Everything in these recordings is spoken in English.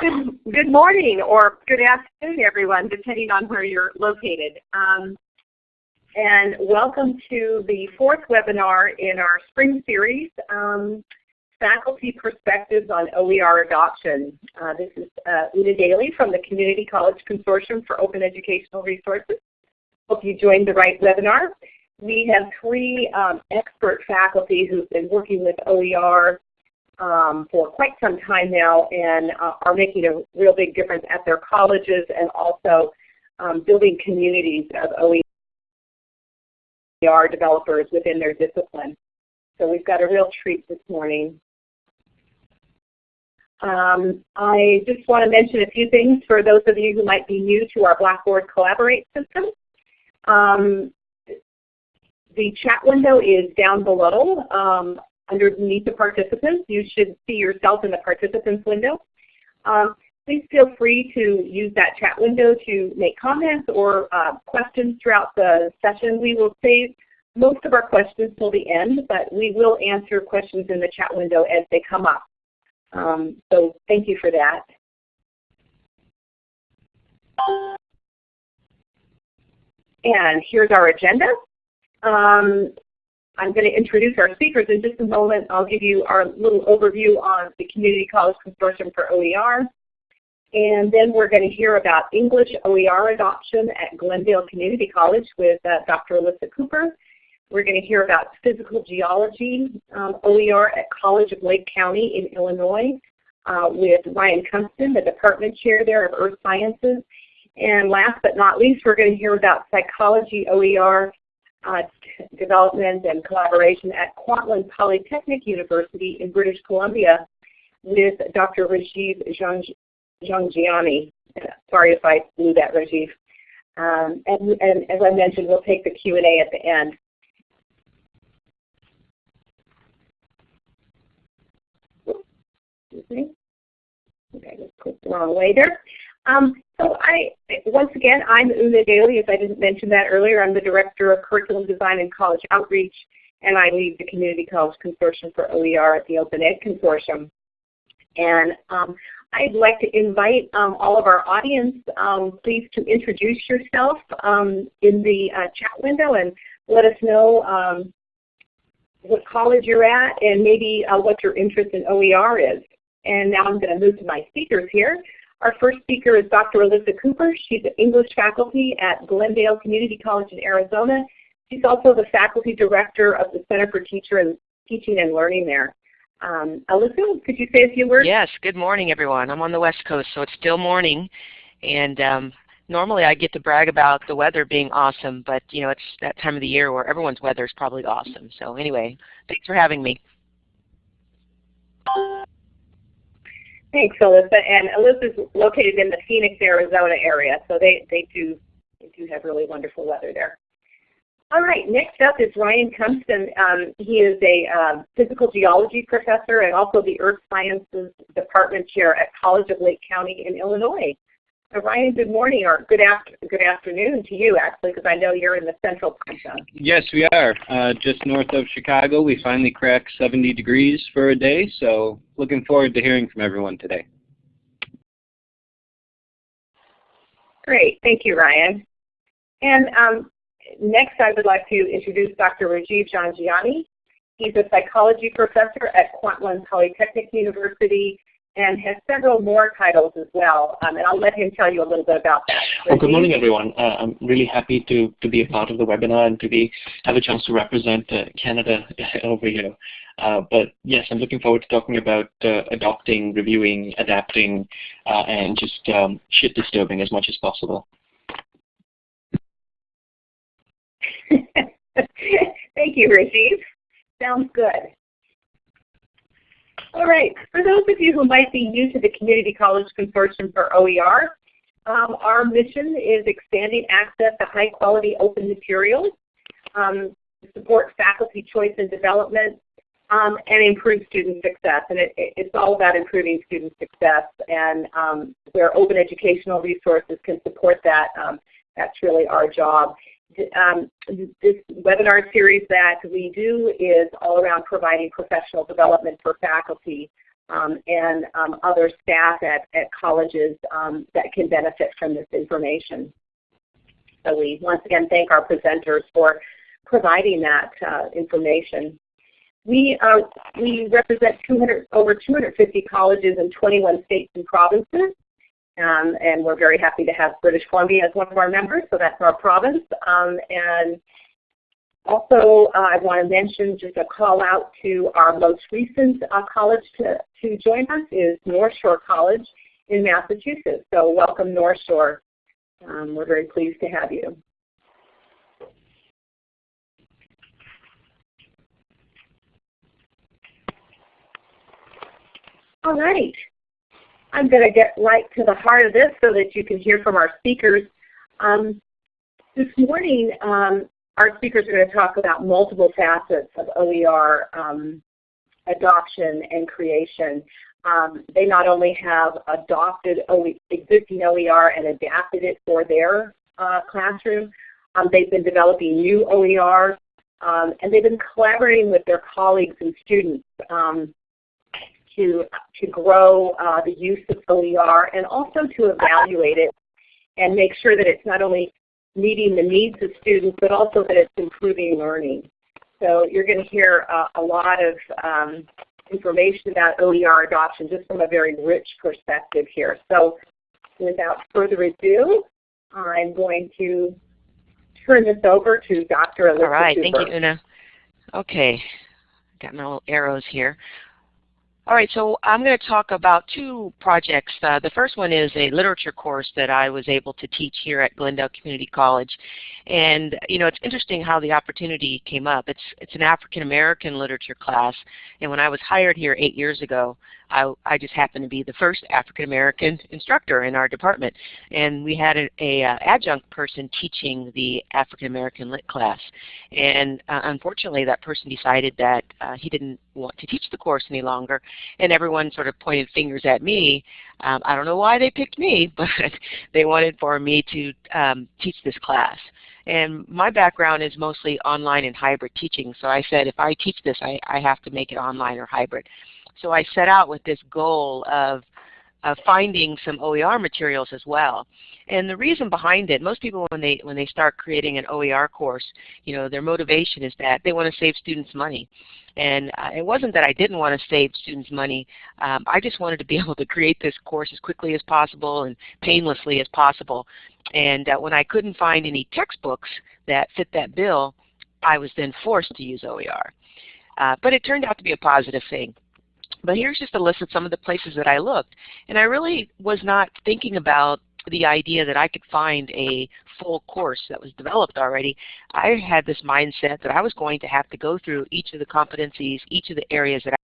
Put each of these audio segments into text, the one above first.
Good, good morning or good afternoon everyone, depending on where you're located. Um, and welcome to the fourth webinar in our spring series, um, Faculty Perspectives on OER Adoption. Uh, this is uh, Una Daly from the Community College Consortium for Open Educational Resources. Hope you joined the right webinar. We have three um, expert faculty who've been working with OER um, for quite some time now and uh, are making a real big difference at their colleges and also um, building communities of OER developers within their discipline. So we've got a real treat this morning. Um, I just want to mention a few things for those of you who might be new to our Blackboard Collaborate system. Um, the chat window is down below. Um, underneath the participants. You should see yourself in the participants window. Um, please feel free to use that chat window to make comments or uh, questions throughout the session. We will save most of our questions till the end, but we will answer questions in the chat window as they come up. Um, so thank you for that. And here's our agenda. Um, I'm going to introduce our speakers in just a moment. I'll give you our little overview on the Community College Consortium for OER. And then we're going to hear about English OER adoption at Glendale Community College with uh, Dr. Alyssa Cooper. We're going to hear about physical geology um, OER at College of Lake County in Illinois uh, with Ryan Kumston, the department chair there of Earth Sciences. And last but not least, we're going to hear about psychology OER uh, development and collaboration at Kwantlen Polytechnic University in British Columbia with Dr. Rajiv Jhangiani. Sorry if I blew that, Rajiv. Um, and, and, as I mentioned, we'll take the Q&A at the end. Excuse me. Okay, I just clicked the wrong way there. Um, so I, once again, I'm Una Daly, if I didn't mention that earlier. I'm the Director of Curriculum Design and College Outreach, and I lead the Community College Consortium for OER at the Open Ed Consortium. And um, I'd like to invite um, all of our audience, um, please to introduce yourself um, in the uh, chat window and let us know um, what college you're at and maybe uh, what your interest in OER is. And now I'm going to move to my speakers here. Our first speaker is Dr. Alyssa Cooper. She's an English faculty at Glendale Community College in Arizona. She's also the faculty director of the Center for Teacher and Teaching and Learning there. Um, Alyssa, could you say a few words? Yes, good morning everyone. I'm on the West Coast, so it's still morning. And um, normally I get to brag about the weather being awesome, but you know it's that time of the year where everyone's weather is probably awesome. So anyway, thanks for having me. Thanks, Alyssa. And Alyssa's located in the Phoenix, Arizona area, so they, they, do, they do have really wonderful weather there. All right, next up is Ryan Kumston. Um, he is a uh, physical geology professor and also the Earth Sciences Department Chair at College of Lake County in Illinois. Uh, Ryan, good morning or good, after, good afternoon to you actually because I know you're in the central time zone. Yes, we are. Uh, just north of Chicago. We finally cracked 70 degrees for a day, so looking forward to hearing from everyone today. Great. Thank you, Ryan. And um, next I would like to introduce Dr. Rajiv Jhangiani. He's a psychology professor at Kwantlen Polytechnic University and has several more titles as well. Um, and I'll let him tell you a little bit about that. Well, good morning, everyone. Uh, I'm really happy to, to be a part of the webinar and to be have a chance to represent uh, Canada over here. Uh, but yes, I'm looking forward to talking about uh, adopting, reviewing, adapting, uh, and just um, shit disturbing as much as possible. Thank you, Rajiv. Sounds good. All right. For those of you who might be new to the Community College Consortium for OER, um, our mission is expanding access to high quality open materials, um, support faculty choice and development, um, and improve student success. And it, it, it's all about improving student success and um, where open educational resources can support that, um, that's really our job. Um, this webinar series that we do is all around providing professional development for faculty um, and um, other staff at, at colleges um, that can benefit from this information. So we once again thank our presenters for providing that uh, information. We, uh, we represent 200, over 250 colleges in 21 states and provinces. Um, and we're very happy to have British Columbia as one of our members, so that's our province. Um, and also, uh, I want to mention just a call out to our most recent uh, college to, to join us is North Shore College in Massachusetts. So welcome North Shore. Um, we're very pleased to have you. All right. I'm going to get right to the heart of this so that you can hear from our speakers. Um, this morning, um, our speakers are going to talk about multiple facets of OER um, adoption and creation. Um, they not only have adopted OE, existing OER and adapted it for their uh, classroom, um, they've been developing new OER, um, and they've been collaborating with their colleagues and students to, to grow uh, the use of OER and also to evaluate it and make sure that it's not only meeting the needs of students but also that it's improving learning. So you're going to hear uh, a lot of um, information about OER adoption just from a very rich perspective here. So without further ado, I'm going to turn this over to Dr. Elizabeth All right, Cooper. thank you, Una. Okay, I got my little arrows here. All right, so I'm going to talk about two projects. Uh, the first one is a literature course that I was able to teach here at Glendale Community College. And you know, it's interesting how the opportunity came up. It's, it's an African American literature class, and when I was hired here eight years ago, I, I just happened to be the first African American instructor in our department. And we had a, a uh, adjunct person teaching the African American lit class. And uh, unfortunately that person decided that uh, he didn't want to teach the course any longer. And everyone sort of pointed fingers at me. Um, I don't know why they picked me, but they wanted for me to um, teach this class. And my background is mostly online and hybrid teaching. So I said if I teach this, I, I have to make it online or hybrid. So I set out with this goal of, of finding some OER materials as well. And the reason behind it, most people when they when they start creating an OER course, you know, their motivation is that they want to save students money. And uh, it wasn't that I didn't want to save students money. Um, I just wanted to be able to create this course as quickly as possible and painlessly as possible. And uh, when I couldn't find any textbooks that fit that bill, I was then forced to use OER. Uh, but it turned out to be a positive thing. But here's just a list of some of the places that I looked. And I really was not thinking about the idea that I could find a full course that was developed already. I had this mindset that I was going to have to go through each of the competencies, each of the areas that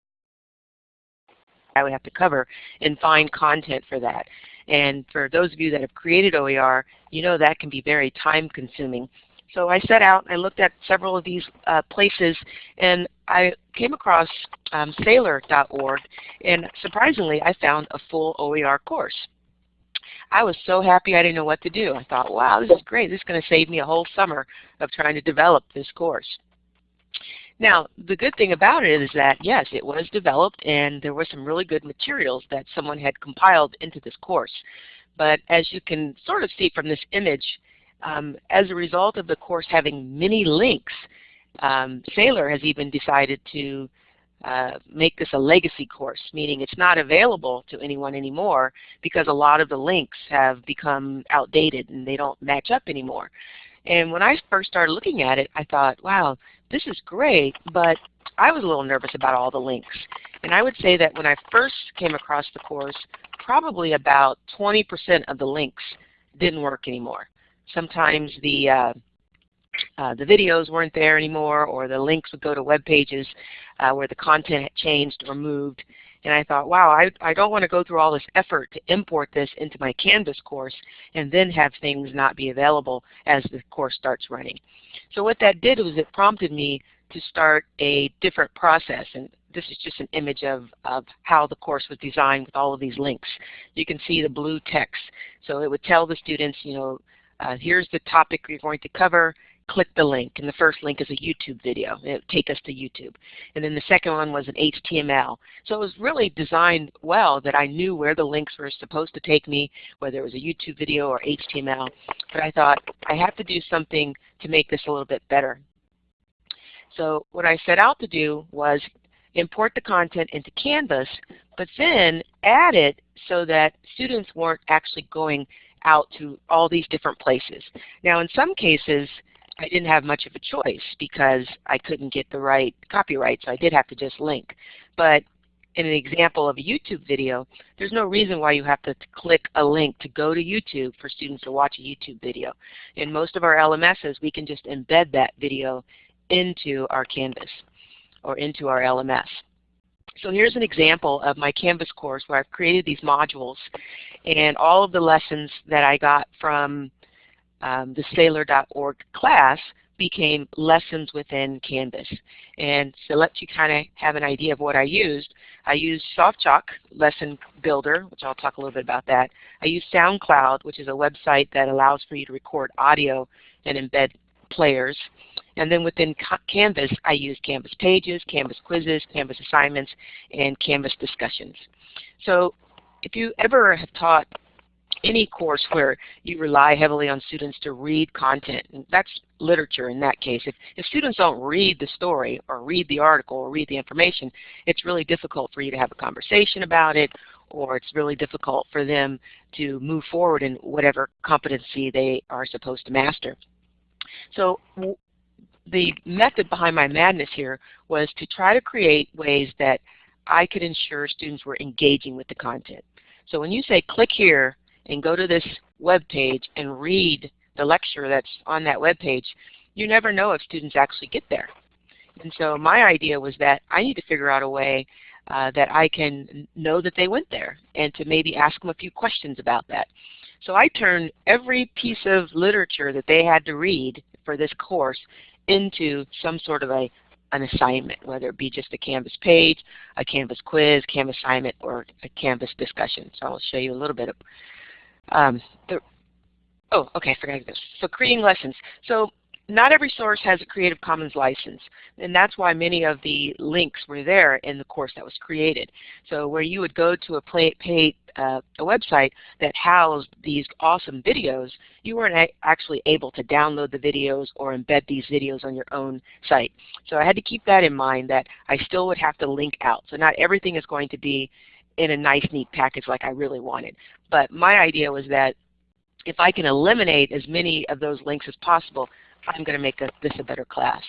I would have to cover and find content for that. And for those of you that have created OER, you know that can be very time consuming. So I set out, and I looked at several of these uh, places, and I came across um, Saylor.org, and surprisingly I found a full OER course. I was so happy I didn't know what to do. I thought, wow, this is great. This is going to save me a whole summer of trying to develop this course. Now, the good thing about it is that, yes, it was developed and there were some really good materials that someone had compiled into this course. But as you can sort of see from this image, um, as a result of the course having many links, um, Saylor has even decided to uh, make this a legacy course, meaning it's not available to anyone anymore because a lot of the links have become outdated and they don't match up anymore. And when I first started looking at it, I thought, wow, this is great, but I was a little nervous about all the links. And I would say that when I first came across the course, probably about 20% of the links didn't work anymore sometimes the uh, uh, the videos weren't there anymore or the links would go to web pages uh, where the content had changed or moved. And I thought, wow, I, I don't want to go through all this effort to import this into my Canvas course and then have things not be available as the course starts running. So what that did was it prompted me to start a different process. And this is just an image of, of how the course was designed with all of these links. You can see the blue text. So it would tell the students, you know, uh, here's the topic you're going to cover. Click the link. And the first link is a YouTube video. It would take us to YouTube. And then the second one was an HTML. So it was really designed well that I knew where the links were supposed to take me, whether it was a YouTube video or HTML. But I thought I have to do something to make this a little bit better. So what I set out to do was import the content into Canvas, but then add it so that students weren't actually going out to all these different places. Now in some cases, I didn't have much of a choice because I couldn't get the right copyright, so I did have to just link. But in an example of a YouTube video, there's no reason why you have to click a link to go to YouTube for students to watch a YouTube video. In most of our LMSs, we can just embed that video into our Canvas or into our LMS. So here's an example of my Canvas course where I've created these modules and all of the lessons that I got from um, the Saylor.org class became lessons within Canvas. And to let you kind of have an idea of what I used, I used SoftChalk Lesson Builder, which I'll talk a little bit about that. I used SoundCloud, which is a website that allows for you to record audio and embed players. And then within Canvas, I use Canvas Pages, Canvas Quizzes, Canvas Assignments, and Canvas Discussions. So if you ever have taught any course where you rely heavily on students to read content, and that's literature in that case. If, if students don't read the story or read the article or read the information, it's really difficult for you to have a conversation about it or it's really difficult for them to move forward in whatever competency they are supposed to master. So the method behind my madness here was to try to create ways that I could ensure students were engaging with the content. So when you say click here and go to this web page and read the lecture that's on that web page, you never know if students actually get there. And so my idea was that I need to figure out a way uh, that I can know that they went there and to maybe ask them a few questions about that. So I turned every piece of literature that they had to read for this course into some sort of a an assignment, whether it be just a Canvas page, a Canvas quiz, Canvas assignment, or a Canvas discussion. So I'll show you a little bit of um, the, oh, okay, I forgot this. So creating lessons. So not every source has a Creative Commons license, and that's why many of the links were there in the course that was created. So where you would go to a, play, pay, uh, a website that housed these awesome videos, you weren't actually able to download the videos or embed these videos on your own site. So I had to keep that in mind that I still would have to link out. So not everything is going to be in a nice, neat package like I really wanted. But my idea was that if I can eliminate as many of those links as possible, I'm going to make a, this a better class.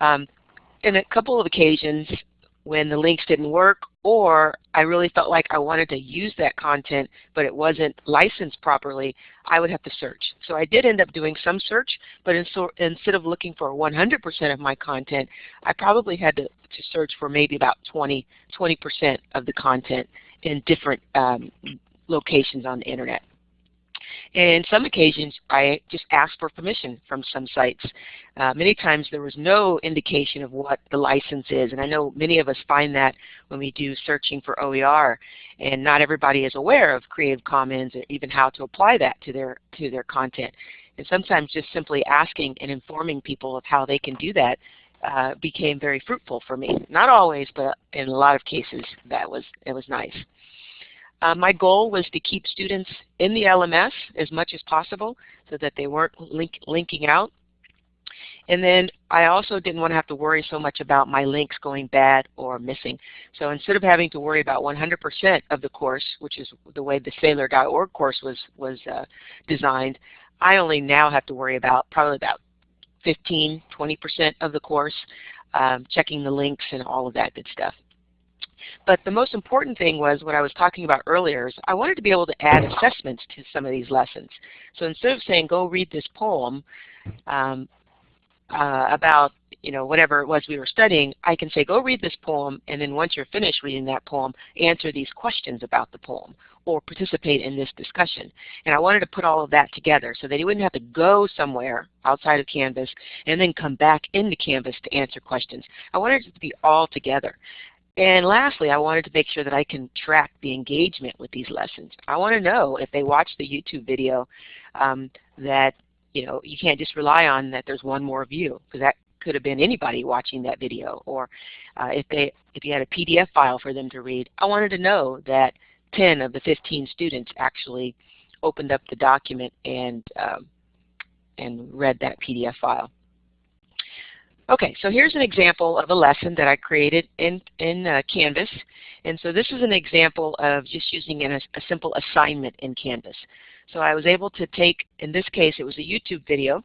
Um, in a couple of occasions when the links didn't work or I really felt like I wanted to use that content but it wasn't licensed properly, I would have to search. So I did end up doing some search, but in so, instead of looking for 100% of my content, I probably had to, to search for maybe about 20, 20% of the content in different um, locations on the Internet. And some occasions, I just asked for permission from some sites. Uh, many times there was no indication of what the license is, and I know many of us find that when we do searching for OER, and not everybody is aware of Creative Commons or even how to apply that to their, to their content. And sometimes just simply asking and informing people of how they can do that uh, became very fruitful for me. Not always, but in a lot of cases that was, it was nice. Uh, my goal was to keep students in the LMS as much as possible so that they weren't link linking out. And then I also didn't want to have to worry so much about my links going bad or missing. So instead of having to worry about 100% of the course, which is the way the Saylor.org course was, was uh, designed, I only now have to worry about probably about 15, 20% of the course, um, checking the links and all of that good stuff. But the most important thing was what I was talking about earlier is I wanted to be able to add assessments to some of these lessons. So instead of saying go read this poem um, uh, about you know whatever it was we were studying, I can say go read this poem and then once you're finished reading that poem, answer these questions about the poem or participate in this discussion. And I wanted to put all of that together so that you wouldn't have to go somewhere outside of Canvas and then come back into Canvas to answer questions. I wanted it to be all together. And lastly, I wanted to make sure that I can track the engagement with these lessons. I want to know if they watch the YouTube video um, that you know, you can't just rely on that there's one more view because that could have been anybody watching that video. Or uh, if they if you had a PDF file for them to read, I wanted to know that 10 of the 15 students actually opened up the document and um, and read that PDF file. Okay, so here's an example of a lesson that I created in, in uh, Canvas. And so this is an example of just using an, a simple assignment in Canvas. So I was able to take, in this case, it was a YouTube video.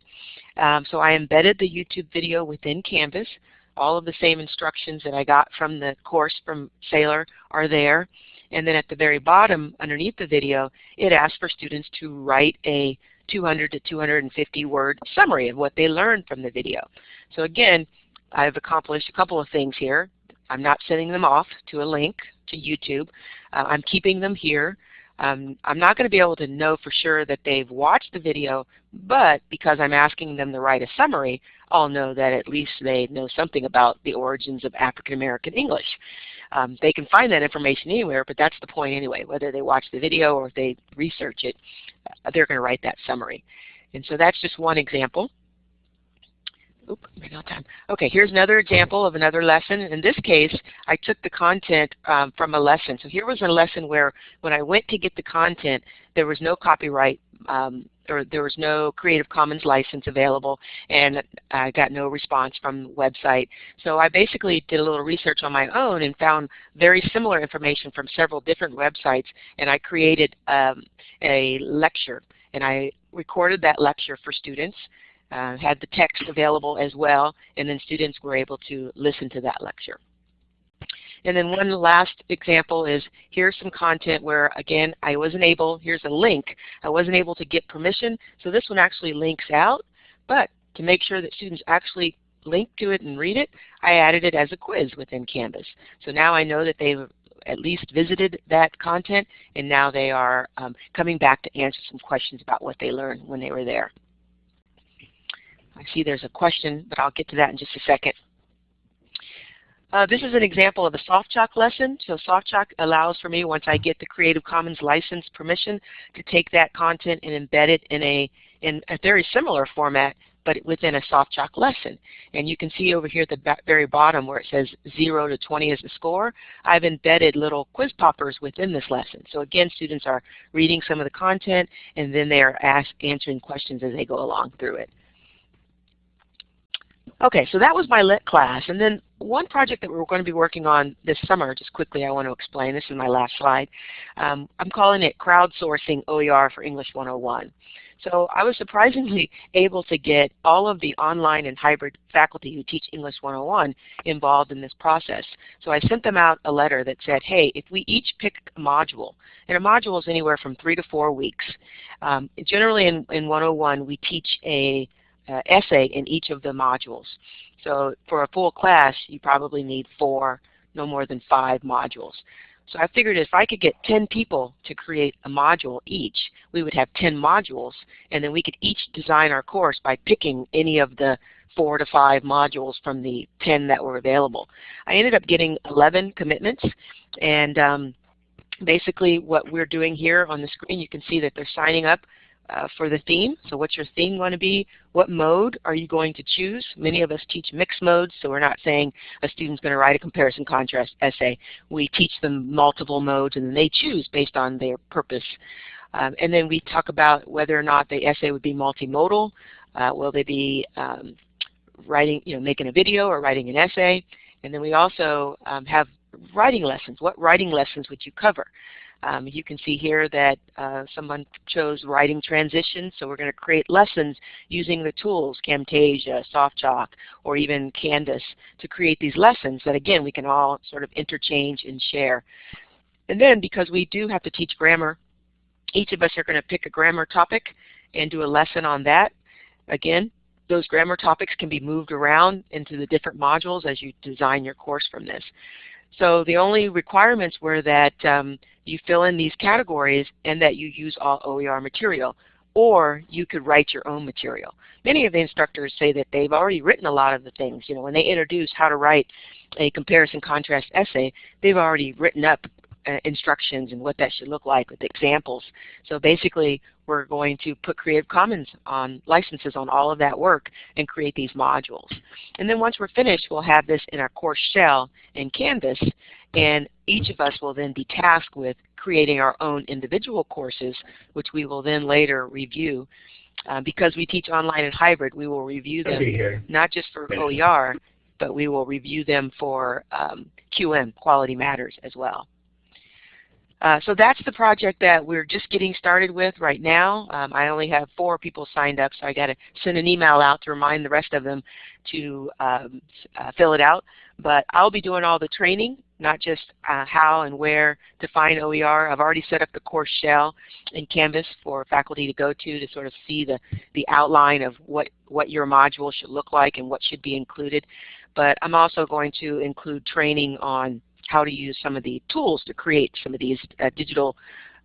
Um, so I embedded the YouTube video within Canvas. All of the same instructions that I got from the course from Saylor are there. And then at the very bottom, underneath the video, it asks for students to write a 200 to 250 word summary of what they learned from the video. So again, I've accomplished a couple of things here. I'm not sending them off to a link to YouTube. Uh, I'm keeping them here. Um, I'm not going to be able to know for sure that they've watched the video, but because I'm asking them to write a summary, I'll know that at least they know something about the origins of African American English. Um, they can find that information anywhere, but that's the point anyway. Whether they watch the video or if they research it, uh, they're going to write that summary. And so that's just one example. Oop, ran out time. Okay, here's another example of another lesson. In this case, I took the content um, from a lesson. So here was a lesson where when I went to get the content, there was no copyright um, or there was no Creative Commons license available and I got no response from the website. So I basically did a little research on my own and found very similar information from several different websites and I created um, a lecture and I recorded that lecture for students, uh, had the text available as well, and then students were able to listen to that lecture. And then one last example is here's some content where, again, I wasn't able, here's a link, I wasn't able to get permission, so this one actually links out, but to make sure that students actually link to it and read it, I added it as a quiz within Canvas. So now I know that they've at least visited that content, and now they are um, coming back to answer some questions about what they learned when they were there. I see there's a question, but I'll get to that in just a second. Uh, this is an example of a SoftChalk lesson. So SoftChalk allows for me, once I get the Creative Commons license permission, to take that content and embed it in a, in a very similar format, but within a SoftChalk lesson. And you can see over here at the very bottom where it says 0 to 20 is the score, I've embedded little quiz poppers within this lesson. So again, students are reading some of the content, and then they are ask, answering questions as they go along through it. Okay, so that was my lit class. And then one project that we're going to be working on this summer, just quickly I want to explain, this is my last slide. Um, I'm calling it Crowdsourcing OER for English 101. So I was surprisingly able to get all of the online and hybrid faculty who teach English 101 involved in this process. So I sent them out a letter that said, hey, if we each pick a module, and a module is anywhere from three to four weeks. Um, generally in, in 101 we teach a uh, essay in each of the modules. So for a full class, you probably need four, no more than five modules. So I figured if I could get 10 people to create a module each, we would have 10 modules, and then we could each design our course by picking any of the four to five modules from the 10 that were available. I ended up getting 11 commitments, and um, basically what we're doing here on the screen, you can see that they're signing up uh, for the theme. So what's your theme going to be? What mode are you going to choose? Many of us teach mixed modes, so we're not saying a student's going to write a comparison contrast essay. We teach them multiple modes and then they choose based on their purpose. Um, and then we talk about whether or not the essay would be multimodal. Uh, will they be um, writing, you know, making a video or writing an essay? And then we also um, have writing lessons. What writing lessons would you cover? Um, you can see here that uh, someone chose writing transitions, so we're going to create lessons using the tools, Camtasia, SoftChalk, or even Canvas to create these lessons that again we can all sort of interchange and share. And then because we do have to teach grammar, each of us are going to pick a grammar topic and do a lesson on that. Again, those grammar topics can be moved around into the different modules as you design your course from this. So the only requirements were that um, you fill in these categories and that you use all OER material or you could write your own material. Many of the instructors say that they've already written a lot of the things. You know, when they introduce how to write a comparison contrast essay, they've already written up instructions and what that should look like with examples. So basically, we're going to put Creative Commons on licenses on all of that work and create these modules. And then once we're finished, we'll have this in our course shell in Canvas, and each of us will then be tasked with creating our own individual courses, which we will then later review. Uh, because we teach online and hybrid, we will review them not just for OER, but we will review them for um, QM, Quality Matters, as well. Uh, so that's the project that we're just getting started with right now. Um, I only have four people signed up, so I got to send an email out to remind the rest of them to um, uh, fill it out. But I'll be doing all the training, not just uh, how and where to find OER. I've already set up the course shell in Canvas for faculty to go to to sort of see the, the outline of what, what your module should look like and what should be included. But I'm also going to include training on how to use some of the tools to create some of these uh, digital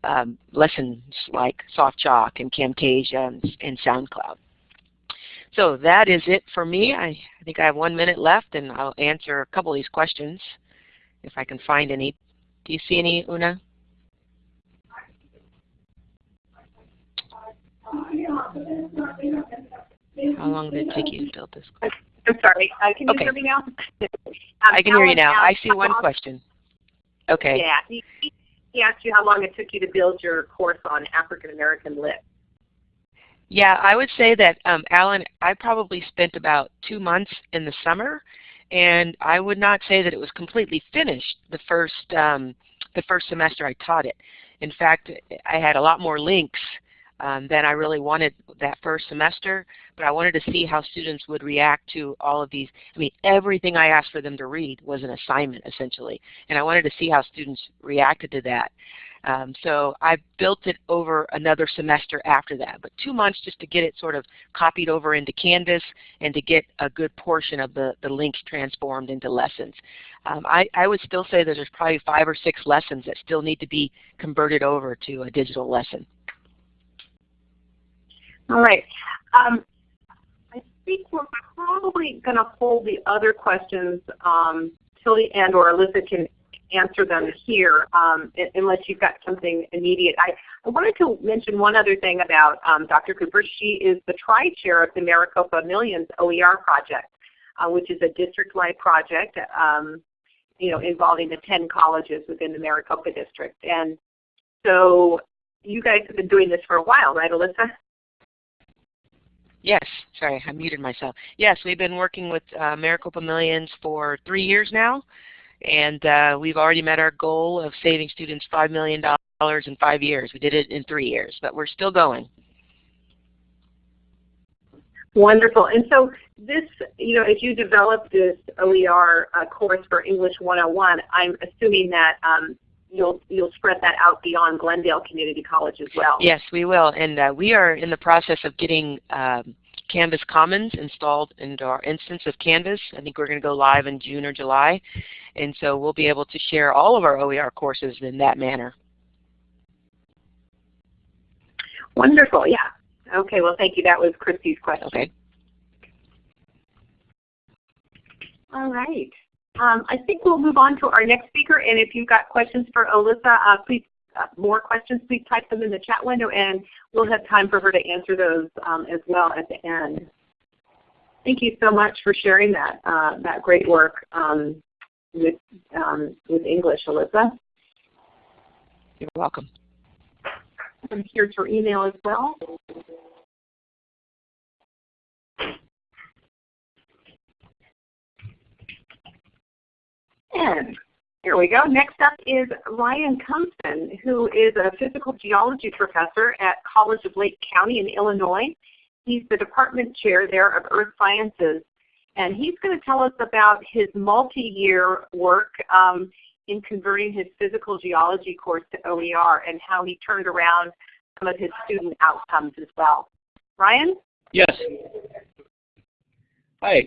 um, lessons like SoftChalk and Camtasia and, and, SoundCloud. So that is it for me. I, I think I have one minute left and I'll answer a couple of these questions if I can find any. Do you see any, Una? How long did it take you to build this? I'm sorry. Uh, can you okay. hear me now? Um, I can hear you now. I see one question. Okay. Yeah. He, he asked you how long it took you to build your course on African American Lit. Yeah, I would say that, um, Alan, I probably spent about two months in the summer, and I would not say that it was completely finished the first um, the first semester I taught it. In fact, I had a lot more links um, than I really wanted that first semester, but I wanted to see how students would react to all of these. I mean, everything I asked for them to read was an assignment, essentially, and I wanted to see how students reacted to that. Um, so I built it over another semester after that, but two months just to get it sort of copied over into Canvas and to get a good portion of the, the links transformed into lessons. Um, I, I would still say that there's probably five or six lessons that still need to be converted over to a digital lesson. All right. Um, I think we're probably going to hold the other questions um, till the end, or Alyssa can answer them here, um, unless you've got something immediate. I, I wanted to mention one other thing about um, Dr. Cooper. She is the tri-chair of the Maricopa Millions OER project, uh, which is a district-wide project um, you know, involving the 10 colleges within the Maricopa district. And so you guys have been doing this for a while, right, Alyssa? Yes, sorry, I muted myself. Yes, we've been working with uh, Maricopa Millions for three years now, and uh, we've already met our goal of saving students $5 million in five years. We did it in three years, but we're still going. Wonderful. And so this, you know, as you develop this OER uh, course for English 101, I'm assuming that um, you'll you'll spread that out beyond Glendale Community College as well. Yes, we will, and uh, we are in the process of getting um, Canvas Commons installed into our instance of Canvas. I think we're going to go live in June or July, and so we'll be able to share all of our OER courses in that manner. Wonderful. Yeah. Okay. Well, thank you. That was Christy's question. Okay. All right. Um, I think we'll move on to our next speaker, and if you've got questions for Alyssa, uh, please, uh, more questions, please type them in the chat window, and we'll have time for her to answer those um, as well at the end. Thank you so much for sharing that, uh, that great work um, with, um, with English, Alyssa. You're welcome. And here's her email as well. And here we go. Next up is Ryan Kumsten, who is a physical geology professor at College of Lake County in Illinois. He's the department chair there of Earth Sciences. And he's going to tell us about his multi-year work um, in converting his physical geology course to OER and how he turned around some of his student outcomes as well. Ryan? Yes. Hi.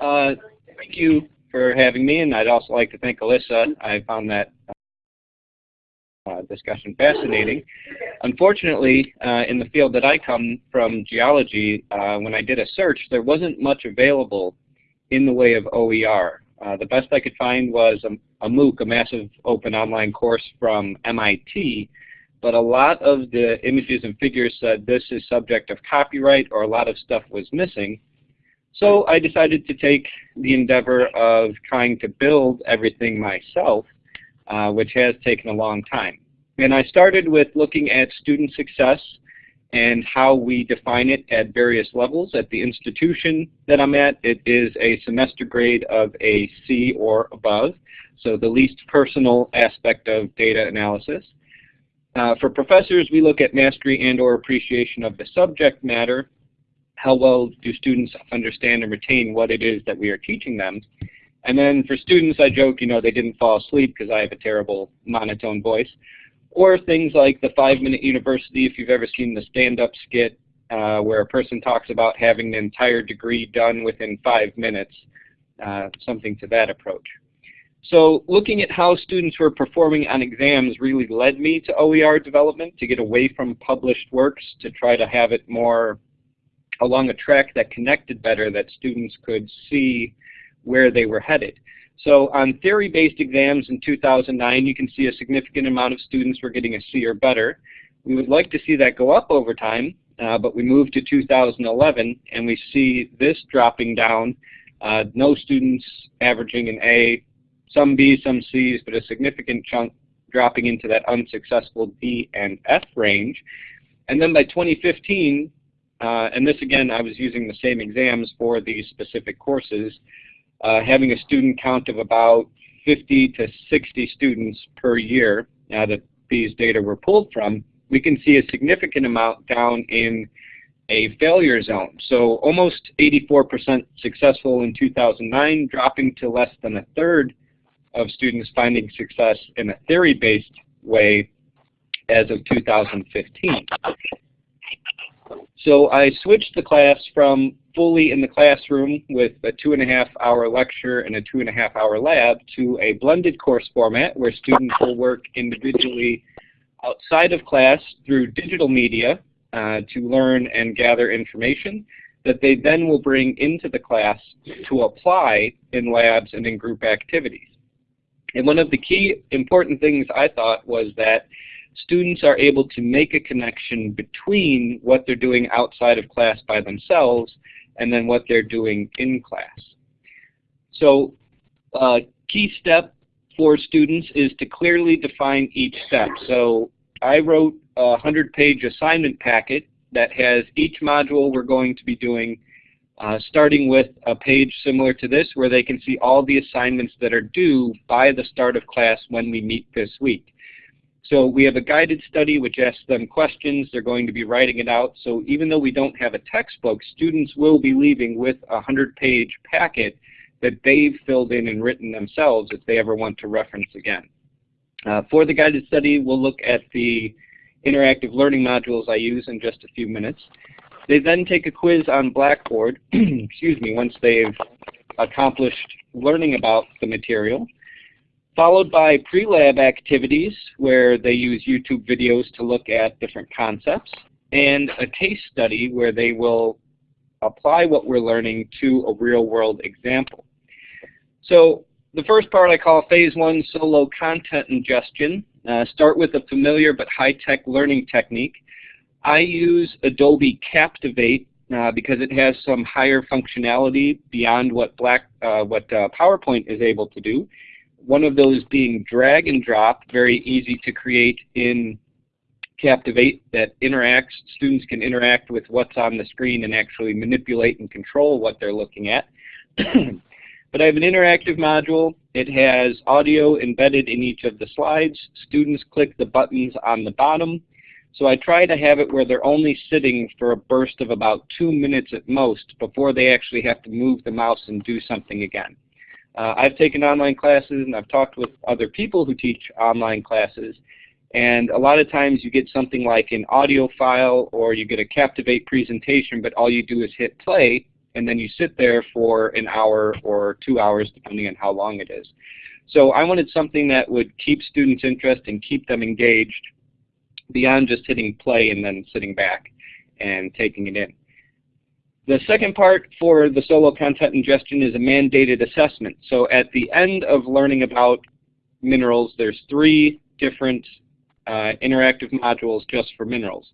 Uh, thank you for having me, and I'd also like to thank Alyssa. I found that uh, discussion fascinating. Unfortunately, uh, in the field that I come from, geology, uh, when I did a search, there wasn't much available in the way of OER. Uh, the best I could find was a, a MOOC, a massive open online course from MIT, but a lot of the images and figures said this is subject of copyright or a lot of stuff was missing. So I decided to take the endeavor of trying to build everything myself, uh, which has taken a long time. And I started with looking at student success and how we define it at various levels. At the institution that I'm at, it is a semester grade of a C or above, so the least personal aspect of data analysis. Uh, for professors, we look at mastery and or appreciation of the subject matter. How well do students understand and retain what it is that we are teaching them? And then for students, I joke, you know, they didn't fall asleep because I have a terrible monotone voice. Or things like the Five Minute University, if you've ever seen the stand-up skit uh, where a person talks about having an entire degree done within five minutes, uh, something to that approach. So looking at how students were performing on exams really led me to OER development to get away from published works to try to have it more along a track that connected better that students could see where they were headed. So on theory-based exams in 2009, you can see a significant amount of students were getting a C or better. We would like to see that go up over time, uh, but we moved to 2011 and we see this dropping down. Uh, no students averaging an A, some B's, some C's, but a significant chunk dropping into that unsuccessful D and F range. And then by 2015, uh, and this again, I was using the same exams for these specific courses, uh, having a student count of about 50 to 60 students per year now that these data were pulled from, we can see a significant amount down in a failure zone. So almost 84% successful in 2009, dropping to less than a third of students finding success in a theory-based way as of 2015. So I switched the class from fully in the classroom with a two and a half hour lecture and a two and a half hour lab to a blended course format where students will work individually outside of class through digital media uh, to learn and gather information that they then will bring into the class to apply in labs and in group activities. And one of the key important things I thought was that students are able to make a connection between what they're doing outside of class by themselves and then what they're doing in class. So a uh, key step for students is to clearly define each step. So I wrote a 100-page assignment packet that has each module we're going to be doing, uh, starting with a page similar to this where they can see all the assignments that are due by the start of class when we meet this week. So we have a guided study which asks them questions. They're going to be writing it out. So even though we don't have a textbook, students will be leaving with a 100-page packet that they've filled in and written themselves if they ever want to reference again. Uh, for the guided study, we'll look at the interactive learning modules I use in just a few minutes. They then take a quiz on Blackboard, excuse me, once they've accomplished learning about the material followed by pre-lab activities where they use YouTube videos to look at different concepts, and a case study where they will apply what we're learning to a real-world example. So the first part I call Phase 1 Solo Content Ingestion. Uh, start with a familiar but high-tech learning technique. I use Adobe Captivate uh, because it has some higher functionality beyond what, Black, uh, what uh, PowerPoint is able to do one of those being drag and drop, very easy to create in Captivate that interacts, students can interact with what's on the screen and actually manipulate and control what they're looking at. but I have an interactive module. It has audio embedded in each of the slides. Students click the buttons on the bottom. So I try to have it where they're only sitting for a burst of about two minutes at most before they actually have to move the mouse and do something again. Uh, I've taken online classes and I've talked with other people who teach online classes and a lot of times you get something like an audio file or you get a Captivate presentation but all you do is hit play and then you sit there for an hour or two hours depending on how long it is. So I wanted something that would keep students' interest and keep them engaged beyond just hitting play and then sitting back and taking it in. The second part for the solo content ingestion is a mandated assessment. So at the end of learning about minerals, there's three different uh, interactive modules just for minerals.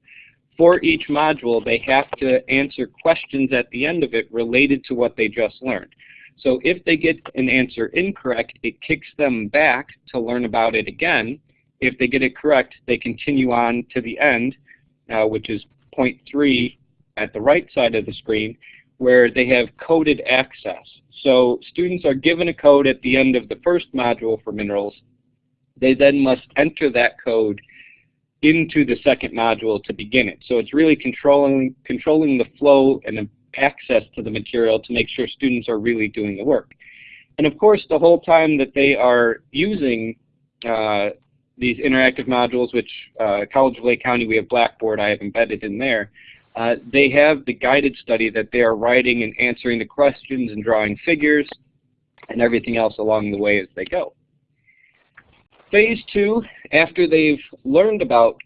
For each module, they have to answer questions at the end of it related to what they just learned. So if they get an answer incorrect, it kicks them back to learn about it again. If they get it correct, they continue on to the end, uh, which is point three at the right side of the screen, where they have coded access. So students are given a code at the end of the first module for minerals. They then must enter that code into the second module to begin it. So it's really controlling, controlling the flow and the access to the material to make sure students are really doing the work. And of course, the whole time that they are using uh, these interactive modules, which uh, College of Lake County, we have Blackboard, I have embedded in there, uh, they have the guided study that they are writing and answering the questions and drawing figures and everything else along the way as they go. Phase two, after they've learned about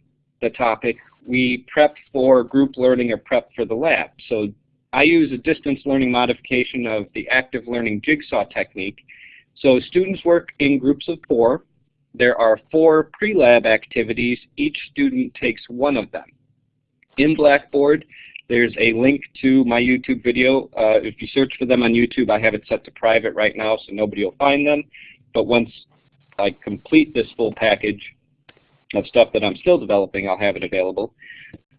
the topic, we prep for group learning or prep for the lab. So I use a distance learning modification of the active learning jigsaw technique. So students work in groups of four. There are four pre-lab activities. Each student takes one of them. In Blackboard, there's a link to my YouTube video. Uh, if you search for them on YouTube, I have it set to private right now so nobody will find them. But once I complete this full package of stuff that I'm still developing, I'll have it available.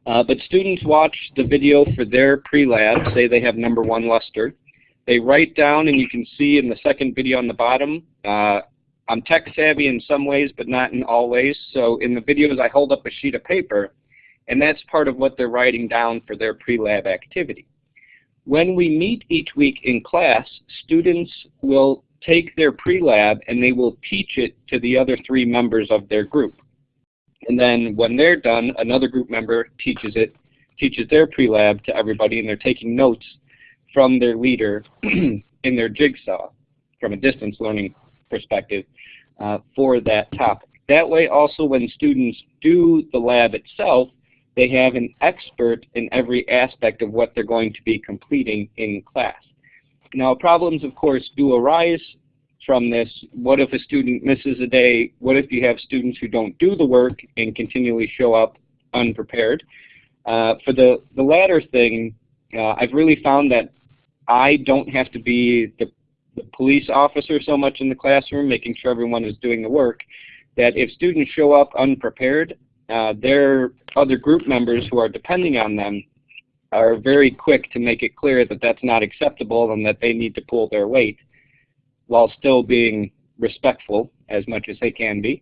Uh, but students watch the video for their pre-lab, say they have number one luster. They write down, and you can see in the second video on the bottom, uh, I'm tech savvy in some ways, but not in all ways. So in the videos, I hold up a sheet of paper, and that's part of what they're writing down for their pre-lab activity. When we meet each week in class, students will take their pre-lab and they will teach it to the other three members of their group. And then when they're done, another group member teaches it, teaches their pre-lab to everybody, and they're taking notes from their leader in their jigsaw from a distance learning perspective uh, for that topic. That way also when students do the lab itself, they have an expert in every aspect of what they're going to be completing in class. Now problems of course do arise from this. What if a student misses a day? What if you have students who don't do the work and continually show up unprepared? Uh, for the, the latter thing, uh, I've really found that I don't have to be the, the police officer so much in the classroom, making sure everyone is doing the work, that if students show up unprepared, uh, their other group members who are depending on them are very quick to make it clear that that's not acceptable and that they need to pull their weight while still being respectful as much as they can be.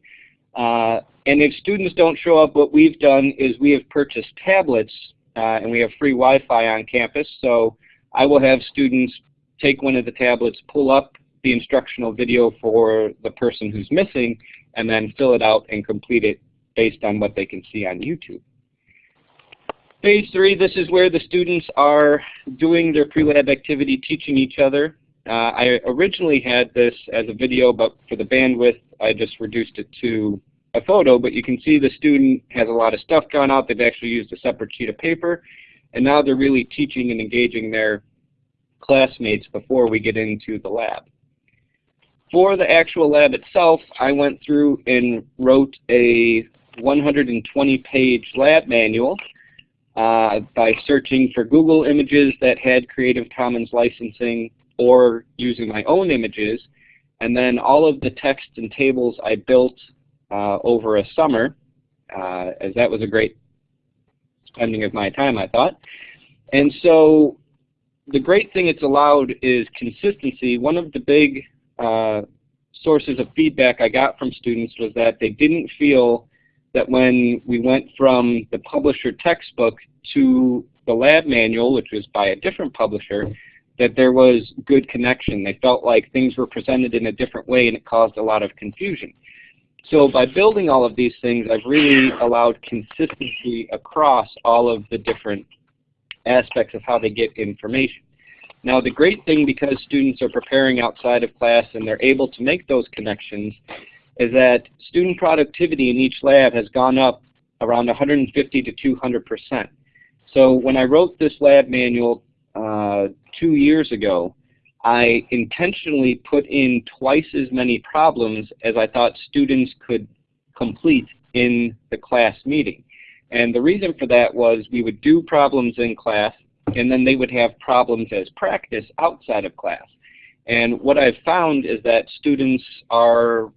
Uh, and if students don't show up, what we've done is we have purchased tablets uh, and we have free Wi-Fi on campus. So I will have students take one of the tablets, pull up the instructional video for the person who's missing, and then fill it out and complete it based on what they can see on YouTube. Phase three, this is where the students are doing their pre-lab activity, teaching each other. Uh, I originally had this as a video, but for the bandwidth, I just reduced it to a photo. But you can see the student has a lot of stuff drawn out. They've actually used a separate sheet of paper. And now they're really teaching and engaging their classmates before we get into the lab. For the actual lab itself, I went through and wrote a 120-page lab manual uh, by searching for Google images that had Creative Commons licensing or using my own images. And then all of the text and tables I built uh, over a summer, uh, as that was a great spending of my time, I thought. And so the great thing it's allowed is consistency. One of the big uh, sources of feedback I got from students was that they didn't feel that when we went from the publisher textbook to the lab manual, which was by a different publisher, that there was good connection. They felt like things were presented in a different way and it caused a lot of confusion. So by building all of these things, I've really allowed consistency across all of the different aspects of how they get information. Now the great thing because students are preparing outside of class and they're able to make those connections is that student productivity in each lab has gone up around 150 to 200 percent. So when I wrote this lab manual uh, two years ago, I intentionally put in twice as many problems as I thought students could complete in the class meeting. And the reason for that was we would do problems in class, and then they would have problems as practice outside of class. And what I've found is that students are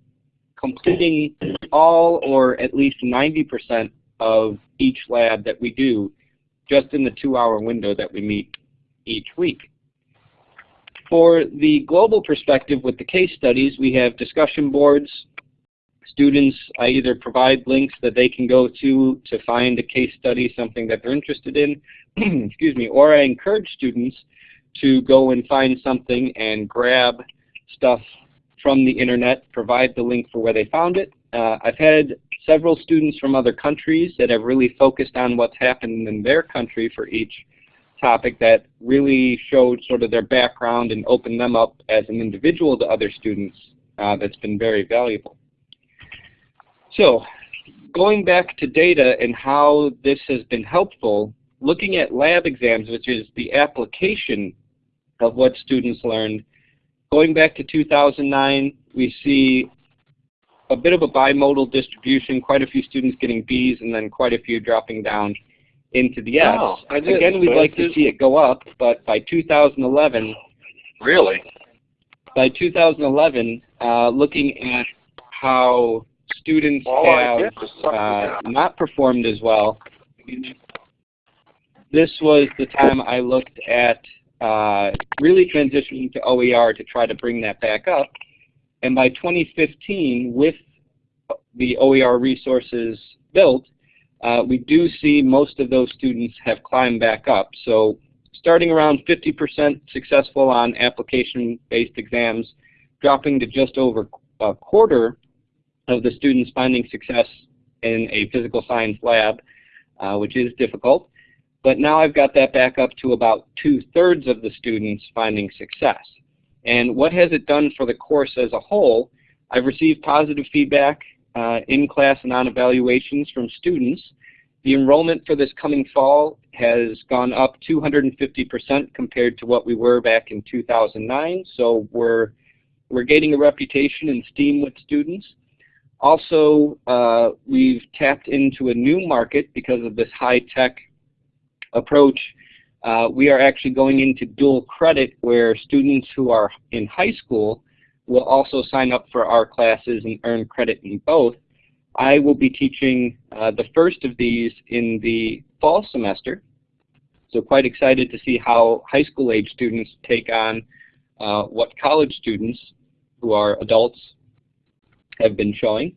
completing all or at least 90% of each lab that we do just in the two-hour window that we meet each week. For the global perspective with the case studies, we have discussion boards. Students, I either provide links that they can go to to find a case study, something that they're interested in, excuse me, or I encourage students to go and find something and grab stuff from the internet, provide the link for where they found it. Uh, I've had several students from other countries that have really focused on what's happened in their country for each topic that really showed sort of their background and opened them up as an individual to other students uh, that's been very valuable. So going back to data and how this has been helpful, looking at lab exams, which is the application of what students learned, going back to 2009, we see a bit of a bimodal distribution, quite a few students getting Bs and then quite a few dropping down into the S. Wow, Again, we'd like to see it go up, but by 2011, Really? by 2011, uh, looking at how students All have did was suck it uh, not performed as well, this was the time I looked at uh, really transitioning to OER to try to bring that back up. And by 2015, with the OER resources built, uh, we do see most of those students have climbed back up. So starting around 50% successful on application-based exams, dropping to just over a quarter of the students finding success in a physical science lab, uh, which is difficult. But now I've got that back up to about two-thirds of the students finding success. And what has it done for the course as a whole? I've received positive feedback uh, in class and on evaluations from students. The enrollment for this coming fall has gone up 250% compared to what we were back in 2009. So we're, we're gaining a reputation and steam with students. Also, uh, we've tapped into a new market because of this high-tech approach. Uh, we are actually going into dual credit where students who are in high school will also sign up for our classes and earn credit in both. I will be teaching uh, the first of these in the fall semester. So quite excited to see how high school age students take on uh, what college students who are adults have been showing.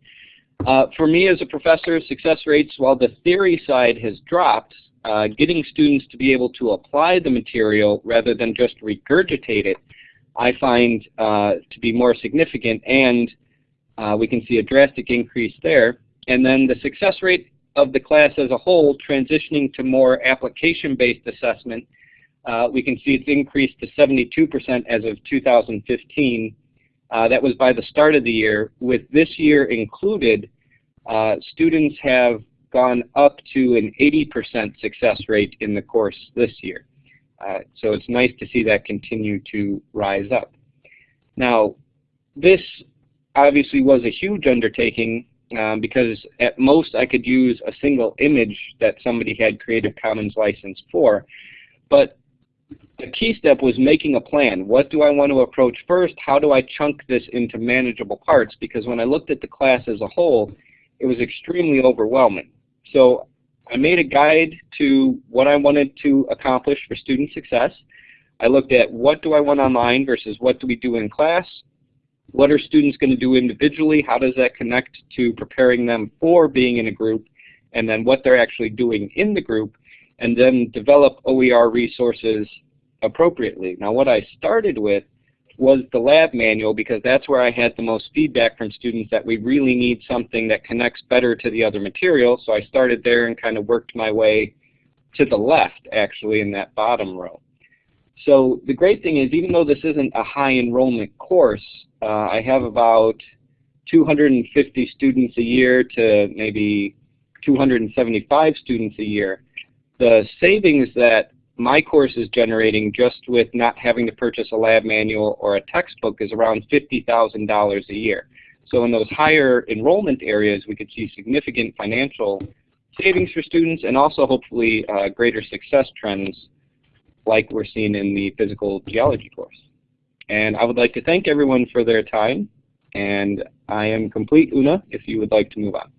Uh, for me as a professor, success rates, while the theory side has dropped, uh, getting students to be able to apply the material rather than just regurgitate it, I find uh, to be more significant and uh, we can see a drastic increase there. And then the success rate of the class as a whole transitioning to more application-based assessment, uh, we can see it's increased to 72% as of 2015. Uh, that was by the start of the year. With this year included, uh, students have gone up to an 80% success rate in the course this year. Uh, so it's nice to see that continue to rise up. Now, this obviously was a huge undertaking um, because at most I could use a single image that somebody had Creative Commons license for. But the key step was making a plan. What do I want to approach first? How do I chunk this into manageable parts? Because when I looked at the class as a whole, it was extremely overwhelming. So I made a guide to what I wanted to accomplish for student success. I looked at what do I want online versus what do we do in class. What are students going to do individually? How does that connect to preparing them for being in a group? And then what they're actually doing in the group. And then develop OER resources appropriately. Now what I started with was the lab manual because that's where I had the most feedback from students that we really need something that connects better to the other material. So I started there and kind of worked my way to the left actually in that bottom row. So the great thing is even though this isn't a high enrollment course, uh, I have about 250 students a year to maybe 275 students a year. The savings that my course is generating just with not having to purchase a lab manual or a textbook is around $50,000 a year. So in those higher enrollment areas, we could see significant financial savings for students and also hopefully uh, greater success trends like we're seeing in the physical geology course. And I would like to thank everyone for their time. And I am complete, Una, if you would like to move on.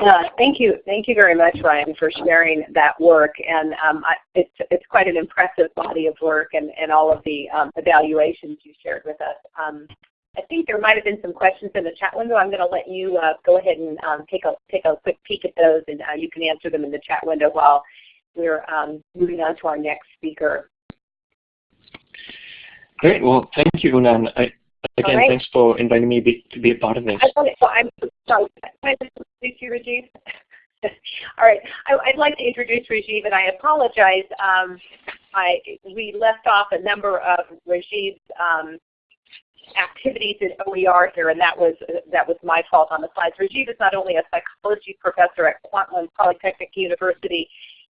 Uh, thank you, thank you very much, Ryan, for sharing that work. And um, I, it's it's quite an impressive body of work, and and all of the um, evaluations you shared with us. Um, I think there might have been some questions in the chat window. I'm going to let you uh, go ahead and um, take a take a quick peek at those, and uh, you can answer them in the chat window while we're um, moving on to our next speaker. Great. Well, thank you. And I, again, right. thanks for inviting me be, to be a part of this. I wanted, well, I'm sorry. Can I introduce you, Rajiv? All right. I, would like to introduce Rajiv, and I apologize. Um, I we left off a number of Rajiv's um, activities in OER here, and that was that was my fault on the slides. Rajiv is not only a psychology professor at Kwantlen Polytechnic University,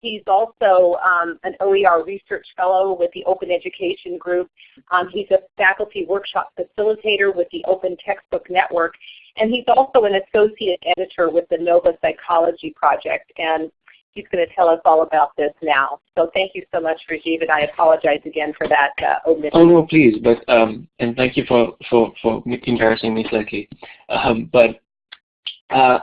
He's also um, an OER research fellow with the Open Education Group. Um, he's a faculty workshop facilitator with the Open Textbook Network. And he's also an associate editor with the NOBA Psychology Project. And he's going to tell us all about this now. So thank you so much, Rajiv, and I apologize again for that uh, omission. Oh no, please, but um, and thank you for for for embarrassing me slightly. Um, but uh,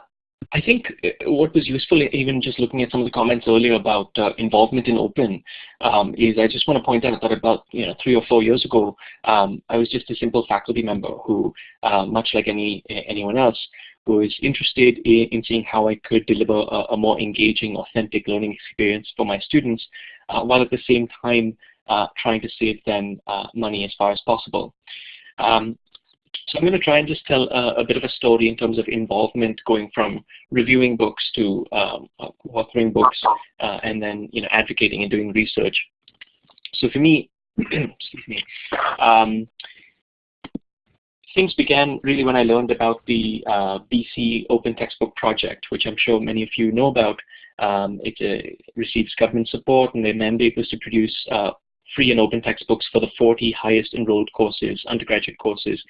I think uh, what was useful, even just looking at some of the comments earlier about uh, involvement in open, um, is I just want to point out that about you know three or four years ago, um, I was just a simple faculty member who, uh, much like any anyone else, was interested in, in seeing how I could deliver a, a, more engaging, authentic learning experience for my students, uh, while at the same time uh, trying to save them uh, money as far as possible. Um, so I'm going to try and just tell a, a, bit of a story in terms of involvement going from reviewing books to um, uh, authoring books uh, and then you know advocating and doing research. So for me, excuse me, um, things began really when I learned about the uh, BC Open Textbook Project, which I'm sure many of you know about. Um, it uh, receives government support and their mandate was to produce uh, free and open textbooks for the 40 highest enrolled courses, undergraduate courses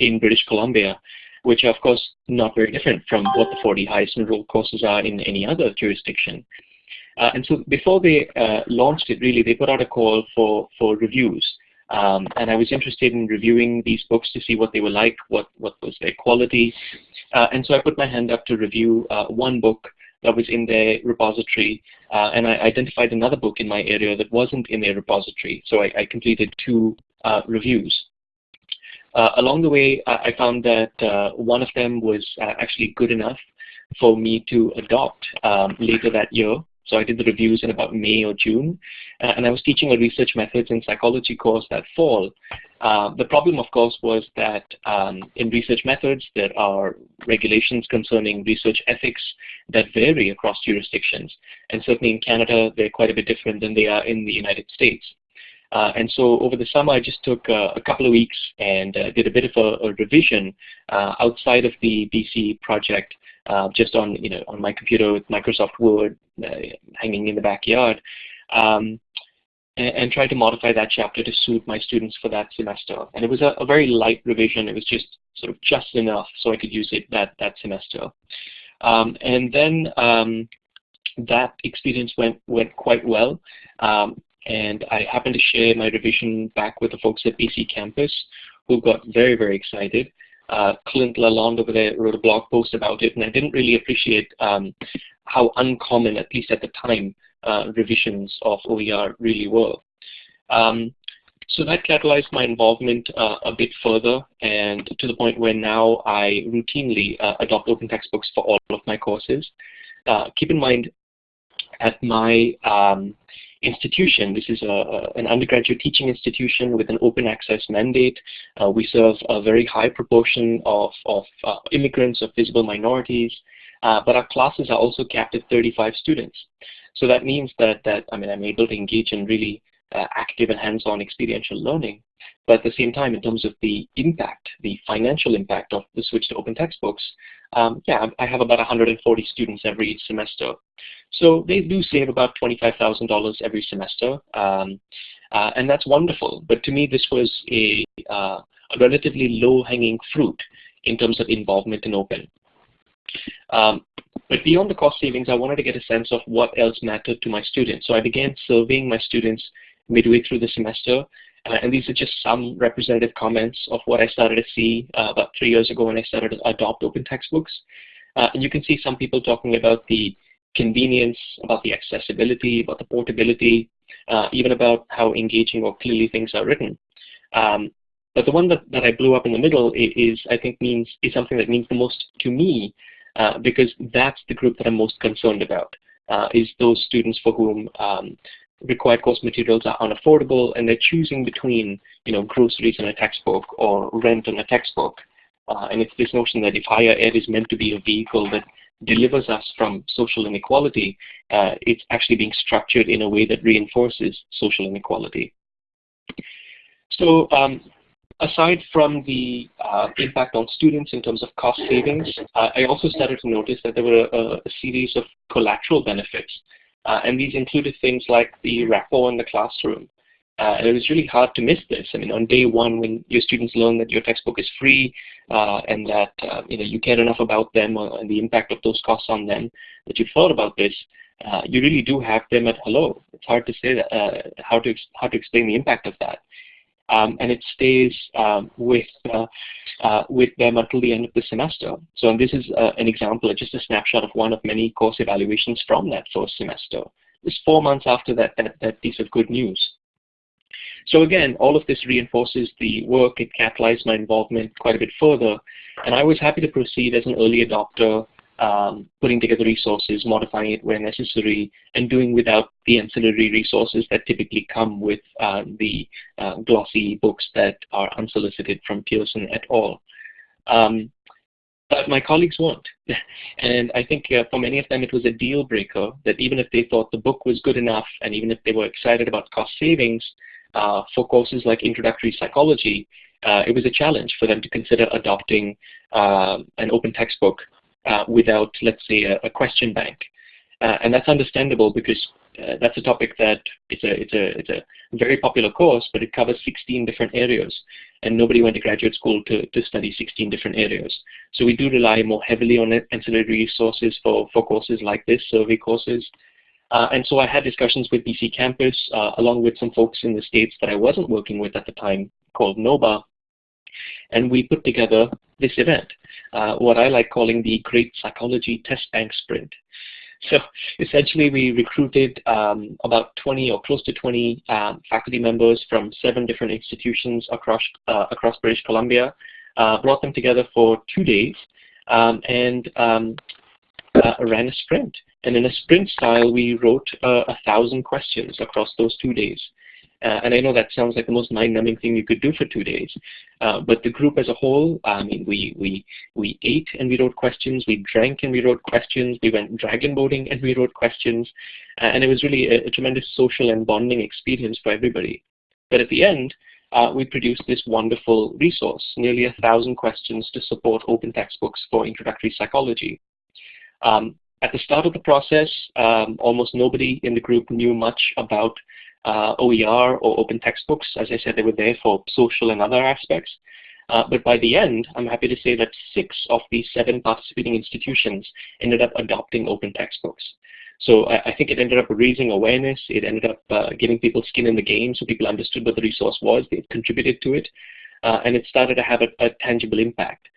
in British Columbia, which are of course not very different from what the 40 highest enrolled courses are in any other jurisdiction. Uh, and so before they uh, launched it, really, they put out a call for, for reviews. Um, and I was interested in reviewing these books to see what they were like, what, what was their quality. Uh, and so I put my hand up to review uh, one book that was in their repository, uh, and I identified another book in my area that wasn't in their repository. So I, I completed two uh, reviews. Uh, along the way, I found that uh, one of them was uh, actually good enough for me to adopt um, later that year. So I did the reviews in about May or June, uh, and I was teaching a research methods in psychology course that fall. Uh, the problem, of course, was that um, in research methods, there are regulations concerning research ethics that vary across jurisdictions. And certainly in Canada, they're quite a bit different than they are in the United States. Uh, and so over the summer, I just took uh, a couple of weeks and uh, did a bit of a, a revision uh, outside of the BC project, uh, just on you know on my computer with Microsoft Word uh, hanging in the backyard, um, and, and tried to modify that chapter to suit my students for that semester. And it was a, a, very light revision. It was just sort of just enough so I could use it that that semester. Um, and then um, that experience went went quite well. Um, and I happened to share my revision back with the folks at BC Campus who got very, very excited. Uh, Clint Lalonde over there wrote a blog post about it, and I didn't really appreciate um, how uncommon, at least at the time, uh, revisions of OER really were. Um, so that catalyzed my involvement uh, a bit further, and to the point where now I routinely uh, adopt open textbooks for all of my courses. Uh, keep in mind, at my um, institution. This is a, an undergraduate teaching institution with an open access mandate. Uh, we serve a very high proportion of, of uh, immigrants, of visible minorities, uh, but our classes are also capped at 35 students. So that means that, that I mean, I'm able to engage in really uh, active and hands-on experiential learning. But at the same time, in terms of the impact, the financial impact of the switch to open textbooks, um, yeah, I have about 140 students every semester. So they do save about $25,000 every semester, um, uh, and that's wonderful. But to me, this was a, uh, a relatively low-hanging fruit in terms of involvement in open. Um, but beyond the cost savings, I wanted to get a sense of what else mattered to my students. So I began surveying my students midway through the semester. Uh, and these are just some representative comments of what I started to see uh, about three years ago when I started to adopt open textbooks. Uh, and you can see some people talking about the convenience, about the accessibility, about the portability, uh, even about how engaging or clearly things are written. Um, but the one that, that I blew up in the middle is, I think, means is something that means the most to me uh, because that's the group that I'm most concerned about, uh, is those students for whom um, required course materials are unaffordable and they're choosing between you know, groceries and a textbook or rent and a textbook. Uh, and it's this notion that if higher ed is meant to be a vehicle that delivers us from social inequality, uh, it's actually being structured in a way that reinforces social inequality. So um, aside from the uh, impact on students in terms of cost savings, uh, I also started to notice that there were a, a series of collateral benefits. Uh, and these included things like the rapport in the classroom. Uh, and it was really hard to miss this. I mean, on day one, when your students learn that your textbook is free uh, and that uh, you know you care enough about them and the impact of those costs on them that you thought about this, you really do have them at hello. It's hard to say that, how to how to explain the impact of that um, and it stays um, with, uh, uh, with them until the end of the semester. So this is uh, an example, just a snapshot of one of many course evaluations from that first semester. It's four months after that, that, that piece of good news. So again, all of this reinforces the work. It catalyzed my involvement quite a bit further. And I was happy to proceed as an early adopter um, putting together resources, modifying it where necessary, and doing without the ancillary resources that typically come with uh, the uh, glossy books that are unsolicited from Pearson at all. Um, but my colleagues won't. and I think uh, for many of them it was a deal breaker that even if they thought the book was good enough and even if they were excited about cost savings uh, for courses like introductory psychology, uh, it was a challenge for them to consider adopting uh, an open textbook uh, without, let's say, a, a question bank. Uh, and that's understandable because uh, that's a topic that it's a, it's, a, it's a very popular course, but it covers 16 different areas. And nobody went to graduate school to, to study 16 different areas. So we do rely more heavily on ancillary resources for, for courses like this, survey courses. Uh, and so I had discussions with BC Campus, uh, along with some folks in the States that I wasn't working with at the time, called NOBA, and we put together this event, uh, what I like calling the Great Psychology Test Bank Sprint. So essentially we recruited um, about 20 or close to 20 um, faculty members from seven different institutions across, uh, across British Columbia, uh, brought them together for two days um, and um, uh, ran a sprint. And in a sprint style, we wrote uh, a thousand questions across those two days. Uh, and I know that sounds like the most mind-numbing thing you could do for two days. Uh, but the group as a whole, I mean, we, we, we ate and we wrote questions, we drank and we wrote questions, we went dragon boating and we wrote questions. Uh, and it was really a, a, tremendous social and bonding experience for everybody. But at the end, uh, we produced this wonderful resource, nearly a thousand questions to support open textbooks for introductory psychology. Um, at the start of the process, um, almost nobody in the group knew much about uh, OER or open textbooks. As I said, they were there for social and other aspects. Uh, but by the end, I'm happy to say that six of the seven participating institutions ended up adopting open textbooks. So I, I think it ended up raising awareness. It ended up uh, giving people skin in the game so people understood what the resource was. They contributed to it. Uh, and it started to have a, a tangible impact.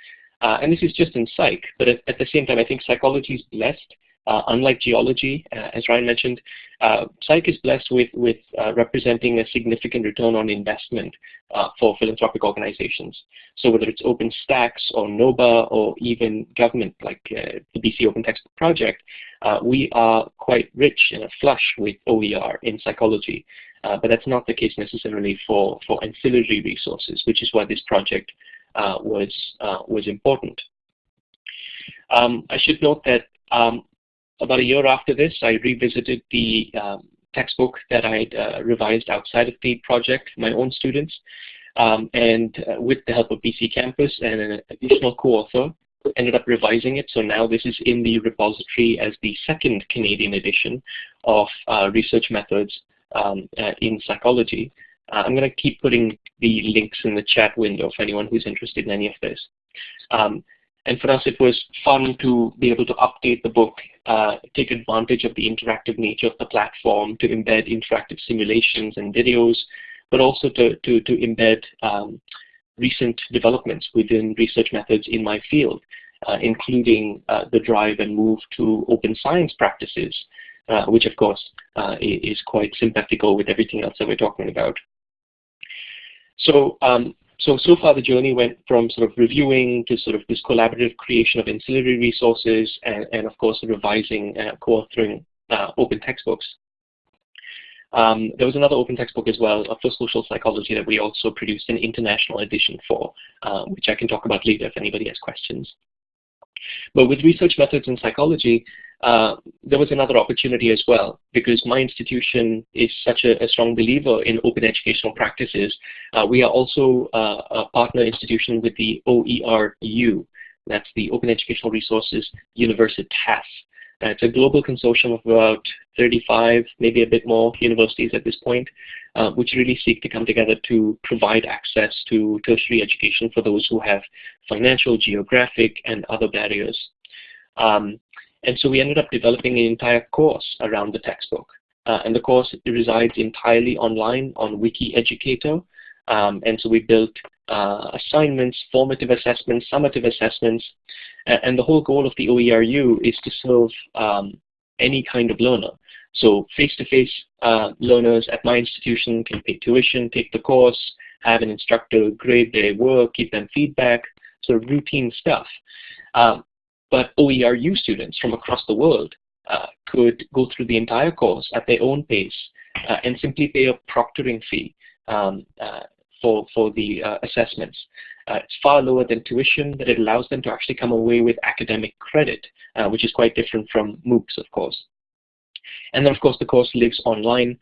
Uh, and this is just in psych, but at, at, the same time, I think psychology is blessed unlike geology, uh, as Ryan mentioned, uh, psych is blessed with, with uh, representing a significant return on investment uh, for philanthropic organizations. So whether it's OpenStax or NOBA or even government like uh, the BC Open Textbook Project, we are quite rich and flush with OER in psychology. but that's not the case necessarily for, for ancillary resources, which is why this project was, was important. Um, I should note that um, about a year after this, I revisited the, um, textbook that I'd uh, revised outside of the project, for my own students. Um, and uh, with the help of BC Campus and an additional co-author, ended up revising it. So now this is in the repository as the second Canadian edition of uh, research methods um, uh, in psychology. Uh, I'm going to keep putting the links in the chat window for anyone who's interested in any of this. Um, and for us, it was fun to be able to update the book, uh, take advantage of the interactive nature of the platform to embed interactive simulations and videos, but also to, to, to embed um, recent developments within research methods in my field, uh, including uh, the drive and move to open science practices, uh, which of course uh, is quite sympathical with everything else that we're talking about. So, um, so, so far the journey went from sort of reviewing to sort of this collaborative creation of ancillary resources and, and of course revising, uh, co-authoring uh, open textbooks. Um, there was another open textbook as well for social psychology that we also produced an international edition for, uh, which I can talk about later if anybody has questions. But with research methods in psychology, uh, there was another opportunity as well because my institution is such a, a strong believer in open educational practices. Uh, we are also uh, a partner institution with the OERU, that's the Open Educational Resources Universitas. Uh, it's a global consortium of about 35, maybe a bit more universities at this point, uh, which really seek to come together to provide access to tertiary education for those who have financial, geographic, and other barriers. Um, and so we ended up developing an entire course around the textbook. Uh, and the course resides entirely online on WikiEducator. Um, and so we built uh, assignments, formative assessments, summative assessments. And the whole goal of the OERU is to serve um, any kind of learner. So face-to-face -face, uh, learners at my institution can pay tuition, take the course, have an instructor grade their work, give them feedback, sort of routine stuff. Um, but OERU students from across the world uh, could go through the entire course at their own pace uh, and simply pay a proctoring fee um, uh, for, for the uh, assessments. Uh, it's far lower than tuition, but it allows them to actually come away with academic credit, uh, which is quite different from MOOCs, of course. And then, of course, the course lives online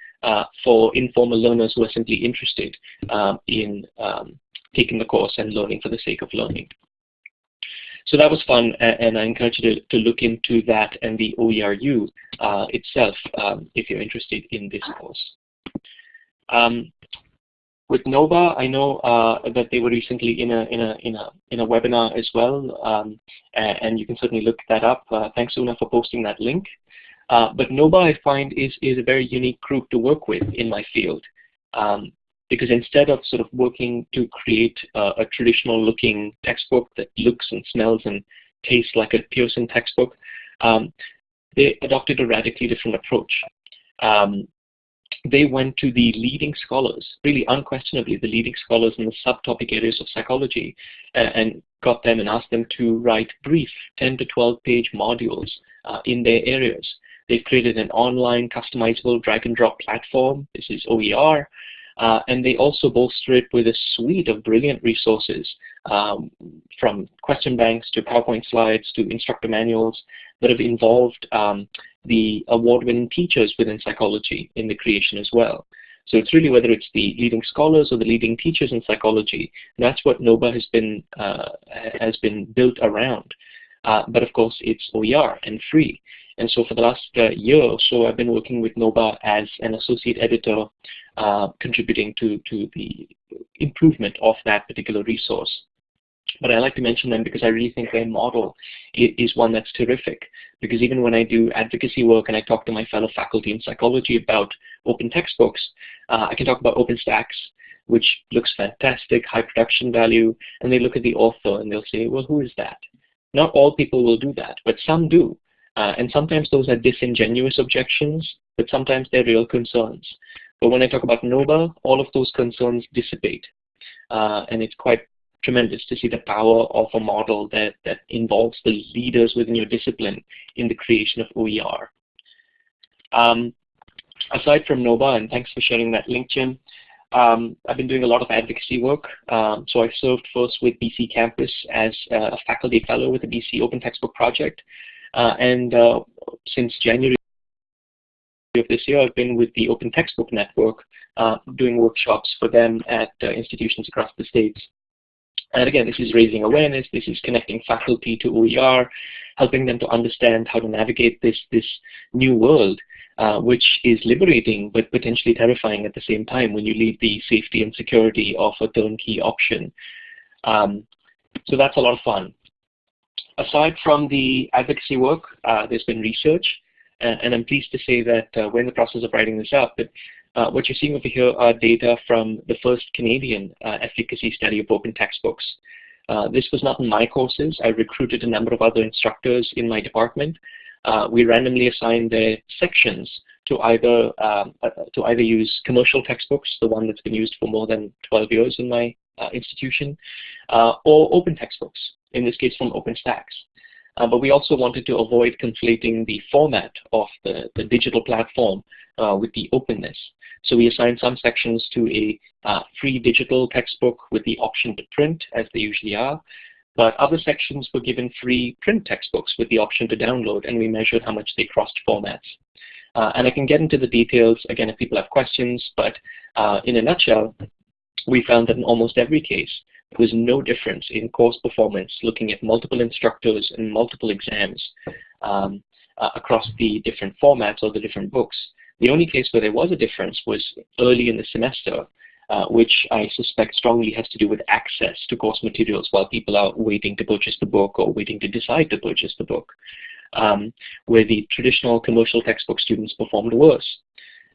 for informal learners who are simply interested um, in um, taking the course and learning for the sake of learning. So that was fun, and I encourage you to, to look into that and the OERU uh, itself um, if you're interested in this course. Um, with NOBA, I know uh, that they were recently in a in a in a in a webinar as well, um, and you can certainly look that up. Uh, thanks, Una, for posting that link. Uh, but NOBA, I find, is is a very unique group to work with in my field. Um, because instead of sort of working to create uh, a traditional looking textbook that looks and smells and tastes like a Pearson textbook, um, they adopted a radically different approach. Um, they went to the leading scholars, really unquestionably the leading scholars in the subtopic areas of psychology, and got them and asked them to write brief 10 to 12 page modules uh, in their areas. They've created an online customizable drag and drop platform. This is OER. Uh, and they also bolster it with a suite of brilliant resources um, from question banks to PowerPoint slides to instructor manuals that have involved um, the award-winning teachers within psychology in the creation as well. So it's really whether it's the leading scholars or the leading teachers in psychology, that's what NOBA has been, uh, has been built around. Uh, but of course, it's OER and free. And so for the last uh, year or so, I've been working with NOBA as an associate editor, uh, contributing to, to the improvement of that particular resource. But I like to mention them because I really think their model is one that's terrific. Because even when I do advocacy work and I talk to my fellow faculty in psychology about open textbooks, uh, I can talk about OpenStax, which looks fantastic, high production value, and they look at the author and they'll say, well, who is that? Not all people will do that, but some do. Uh, and sometimes those are disingenuous objections, but sometimes they're real concerns. But when I talk about NOBA, all of those concerns dissipate. Uh, and it's quite tremendous to see the power of a model that, that involves the leaders within your discipline in the creation of OER. Um, aside from NOBA, and thanks for sharing that link, Jim, um, I've been doing a lot of advocacy work. Um, so I served first with BC Campus as a faculty fellow with the BC Open Textbook Project. Uh, and uh, since January of this year, I've been with the Open Textbook Network uh, doing workshops for them at institutions across the states. And again, this is raising awareness, this is connecting faculty to OER, helping them to understand how to navigate this, this new world, uh, which is liberating but potentially terrifying at the same time when you leave the safety and security of a turnkey option. Um, so that's a lot of fun. Aside from the advocacy work, uh, there's been research, and, I'm pleased to say that uh, we're in the process of writing this up, but uh, what you're seeing over here are data from the first Canadian efficacy study of open textbooks. This was not in my courses. I recruited a number of other instructors in my department. We randomly assigned their sections to either um, to either use commercial textbooks, the one that's been used for more than 12 years in my institution, or open textbooks, in this case from OpenStax. Uh, but we also wanted to avoid conflating the format of the, the digital platform uh, with the openness. So we assigned some sections to a uh, free digital textbook with the option to print, as they usually are. But other sections were given free print textbooks with the option to download, and we measured how much they crossed formats. Uh, and I can get into the details, again, if people have questions, but uh, in a nutshell, we found that in almost every case, there was no difference in course performance looking at multiple instructors and multiple exams um, uh, across the different formats or the different books. The only case where there was a difference was early in the semester, uh, which I suspect strongly has to do with access to course materials while people are waiting to purchase the book or waiting to decide to purchase the book, um, where the traditional commercial textbook students performed worse.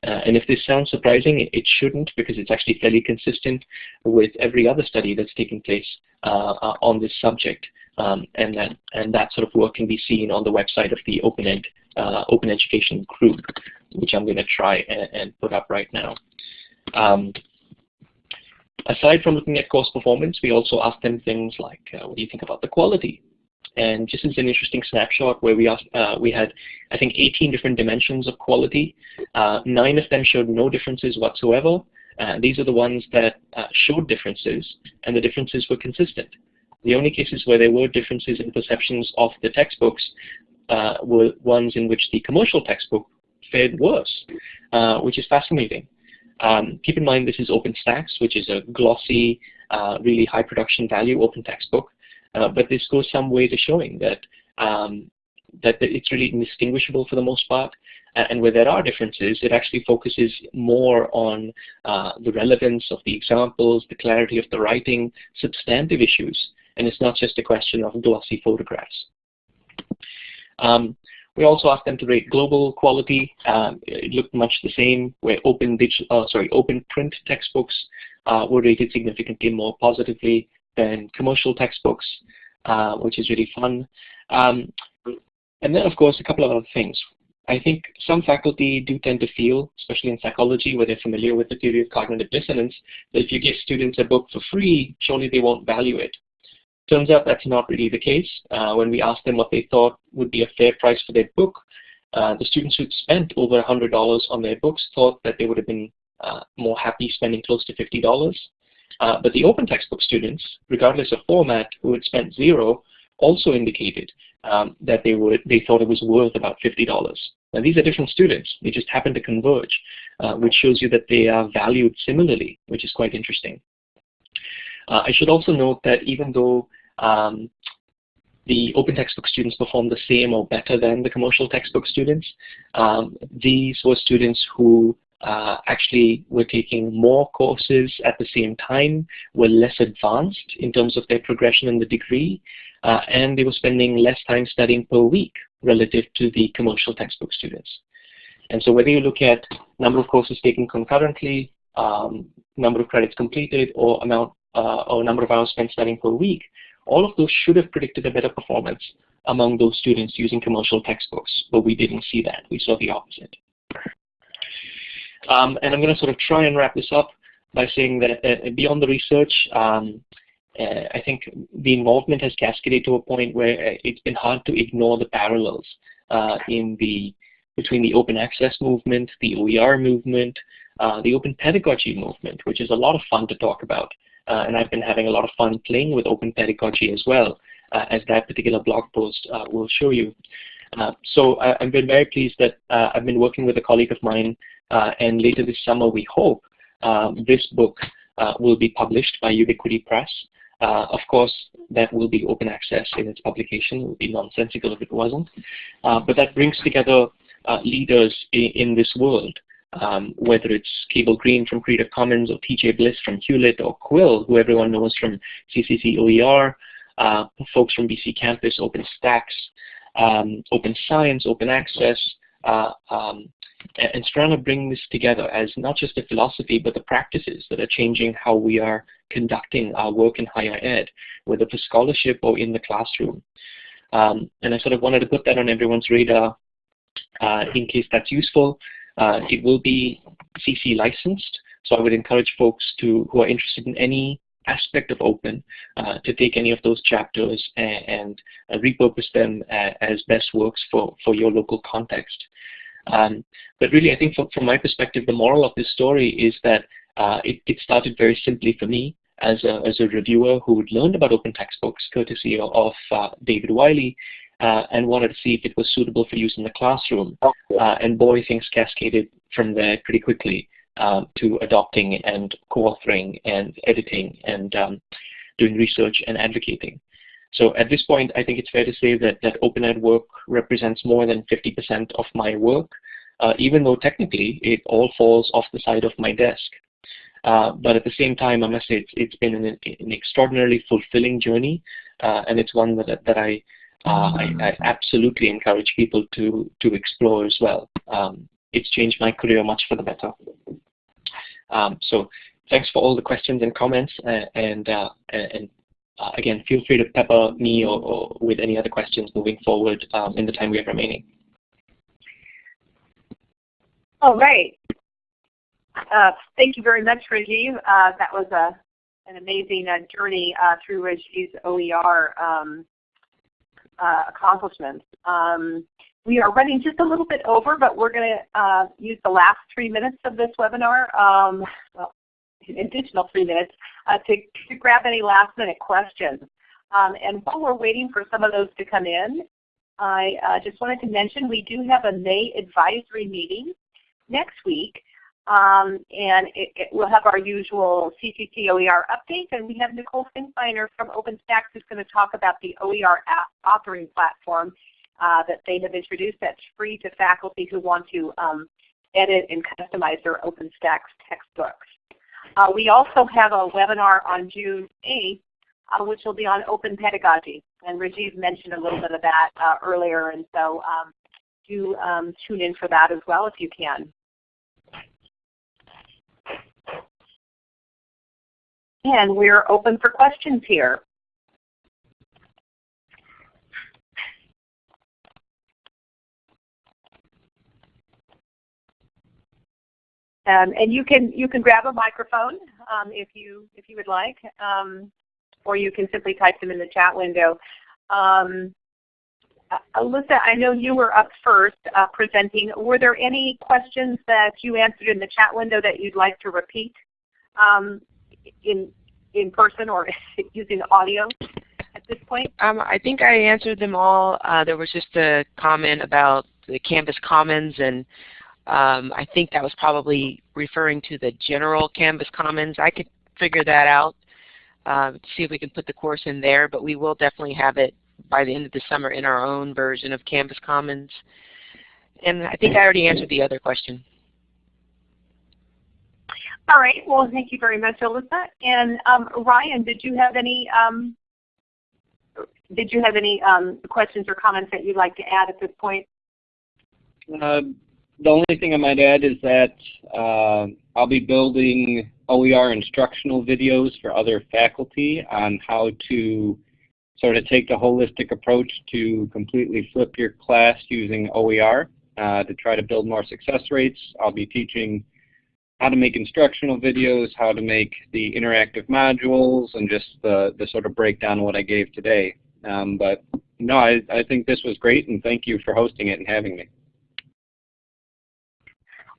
Uh, and if this sounds surprising, it, shouldn't because it's actually fairly consistent with every other study that's taking place uh, uh, on this subject. Um, and, that, and that sort of work can be seen on the website of the Open, Ed, uh, Open Education Group, which I'm going to try and, and, put up right now. Um, aside from looking at course performance, we also ask them things like, uh, what do you think about the quality? And just as an interesting snapshot where we, asked, uh, we had, I think, 18 different dimensions of quality. Uh, nine of them showed no differences whatsoever. Uh, these are the ones that uh, showed differences, and the differences were consistent. The only cases where there were differences in perceptions of the textbooks uh, were ones in which the commercial textbook fared worse, uh, which is fascinating. Um, keep in mind this is OpenStax, which is a glossy, really high production value open textbook. Uh, but this goes some way to showing that um, that it's really indistinguishable for the most part. And where there are differences, it actually focuses more on uh, the relevance of the examples, the clarity of the writing, substantive issues, and it's not just a question of glossy photographs. Um, we also asked them to rate global quality. Um, it looked much the same, where open digital, uh, sorry, open print textbooks uh, were rated significantly more positively than commercial textbooks, uh, which is really fun. Um, and then, of course, a couple of other things. I think some faculty do tend to feel, especially in psychology, where they're familiar with the theory of cognitive dissonance, that if you give students a book for free, surely they won't value it. Turns out that's not really the case. Uh, when we asked them what they thought would be a fair price for their book, uh, the students who'd spent over $100 on their books thought that they would have been uh, more happy spending close to $50. Uh, but the open textbook students, regardless of format, who had spent zero, also indicated um, that they would they thought it was worth about $50. Now these are different students. They just happen to converge, uh, which shows you that they are valued similarly, which is quite interesting. Uh, I should also note that even though um, the open textbook students performed the same or better than the commercial textbook students, um, these were students who uh, actually were taking more courses at the same time, were less advanced in terms of their progression in the degree, uh, and they were spending less time studying per week relative to the commercial textbook students. And so whether you look at number of courses taken concurrently, um, number of credits completed, or amount uh, or number of hours spent studying per week, all of those should have predicted a better performance among those students using commercial textbooks, but we didn't see that. We saw the opposite. Um, and I'm going to sort of try and wrap this up by saying that uh, beyond the research, um, uh, I think the involvement has cascaded to a point where uh, it's been hard to ignore the parallels uh, in the between the open access movement, the OER movement, uh, the open pedagogy movement, which is a lot of fun to talk about. Uh, and I've been having a lot of fun playing with open pedagogy as well, as that particular blog post will show you. So I, have been very pleased that I've been working with a colleague of mine, and later this summer we hope um, this book uh, will be published by Ubiquity Press. Uh, of course, that will be open access in its publication. It would be nonsensical if it wasn't. but that brings together leaders in, in, this world, um, whether it's Cable Green from Creative Commons or TJ Bliss from Hewlett or Quill, who everyone knows from CCC OER, uh, folks from BC Campus, OpenStax, um, Open Science, Open Access, uh, um, and trying to bring this together as not just a philosophy, but the practices that are changing how we are conducting our work in higher ed, whether for scholarship or in the classroom. Um, and I sort of wanted to put that on everyone's radar uh, in case that's useful. Uh, it will be CC licensed, so I would encourage folks to who are interested in any aspect of open uh, to take any of those chapters and, and uh, repurpose them as best works for, for your local context. Um, but really, I think from, from, my perspective, the moral of this story is that uh, it, it, started very simply for me as a, as a reviewer who had learned about open textbooks courtesy of uh, David Wiley uh, and wanted to see if it was suitable for use in the classroom. Uh, and boy, things cascaded from there pretty quickly um, to adopting and co-authoring and editing and um, doing research and advocating. So at this point, I think it's fair to say that, that OpenEd work represents more than 50% of my work, uh, even though technically it all falls off the side of my desk. Uh, but at the same time, I must say it's, it's been an, an extraordinarily fulfilling journey, uh, and it's one that, that I, uh, I, I, absolutely encourage people to, to explore as well. Um, it's changed my career much for the better. Um, so thanks for all the questions and comments, uh, and, uh, and again, feel free to pepper me or, or, with any other questions moving forward um, in the time we have remaining. All right. Uh, thank you very much, Rajiv. Uh, that was a, an amazing uh, journey uh, through Rajiv's OER um, accomplishments. Um, we are running just a little bit over, but we're going to uh, use the last three minutes of this webinar, um, well, additional three minutes, uh, to, to, grab any last minute questions. Um, and while we're waiting for some of those to come in, I uh, just wanted to mention we do have a May advisory meeting next week. Um, and it, it, we'll have our usual CCC OER update, and we have Nicole Finkbeiner from OpenStax who's going to talk about the OER authoring platform uh, that they have introduced that's free to faculty who want to um, edit and customize their OpenStax textbooks. Uh, we also have a webinar on June 8th, uh, which will be on open pedagogy. And Rajiv mentioned a little bit of that uh, earlier, and so um, do um, tune in for that as well if you can. And we're open for questions here. Um, and you can you can grab a microphone um, if you if you would like, um, or you can simply type them in the chat window. Um, uh, Alyssa, I know you were up first uh, presenting. Were there any questions that you answered in the chat window that you'd like to repeat um, in in person or using audio at this point? Um, I think I answered them all. Uh, there was just a comment about the Canvas Commons and um, I think that was probably referring to the general Canvas Commons. I could figure that out, uh, see if we can put the course in there, but we will definitely have it by the end of the summer in our own version of Canvas Commons. And I think I already answered the other question. All right. Well, thank you very much, Alyssa. And um, Ryan, did you have any um, did you have any um, questions or comments that you'd like to add at this point? Uh, the only thing I might add is that uh, I'll be building OER instructional videos for other faculty on how to sort of take the holistic approach to completely flip your class using OER uh, to try to build more success rates. I'll be teaching how to make instructional videos, how to make the interactive modules, and just the, the sort of breakdown of what I gave today. Um, but no, I, I think this was great, and thank you for hosting it and having me.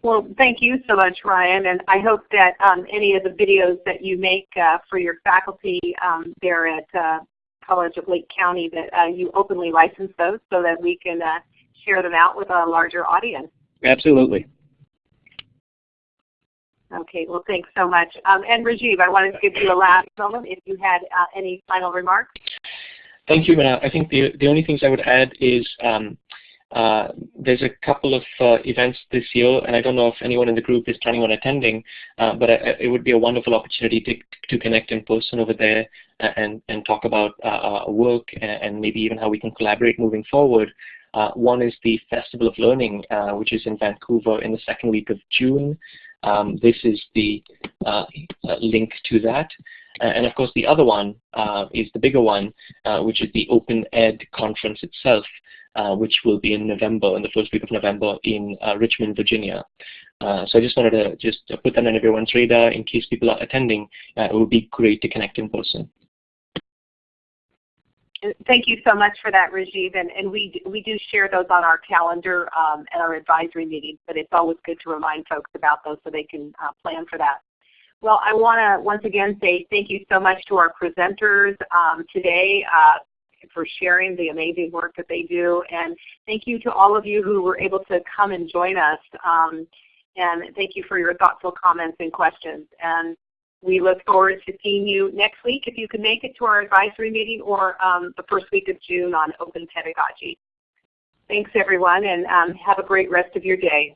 Well, thank you so much, Ryan, and I hope that um, any of the videos that you make uh, for your faculty um, there at uh, College of Lake County that uh, you openly license those so that we can uh, share them out with a larger audience. Absolutely. Okay, well thanks so much. Um, and Rajiv, I wanted to give you a last moment if you had uh, any final remarks. Thank you, Mina. I think the, the only things I would add is um, uh, there's a couple of uh, events this year, and I don't know if anyone in the group is planning on attending, uh, but I, it would be a wonderful opportunity to, to connect in person over there and, and talk about uh, our work and, maybe even how we can collaborate moving forward. Uh, one is the Festival of Learning, uh, which is in Vancouver in the second week of June. Um, this is the link to that. And of course, the other one is the bigger one, which is the Open Ed conference itself, uh, which will be in November, in the first week of November in uh, Richmond, Virginia. Uh, so I just wanted to just put that on everyone's radar in case people are attending. it would be great to connect in person. Thank you so much for that, Rajiv. And, and we, we do share those on our calendar um, at our advisory meetings, but it's always good to remind folks about those so they can uh, plan for that. Well, I want to once again say thank you so much to our presenters um, today. Uh, for sharing the amazing work that they do. And thank you to all of you who were able to come and join us. Um, and thank you for your thoughtful comments and questions. And we look forward to seeing you next week if you can make it to our advisory meeting or um, the first week of June on open pedagogy. Thanks everyone and um, have a great rest of your day.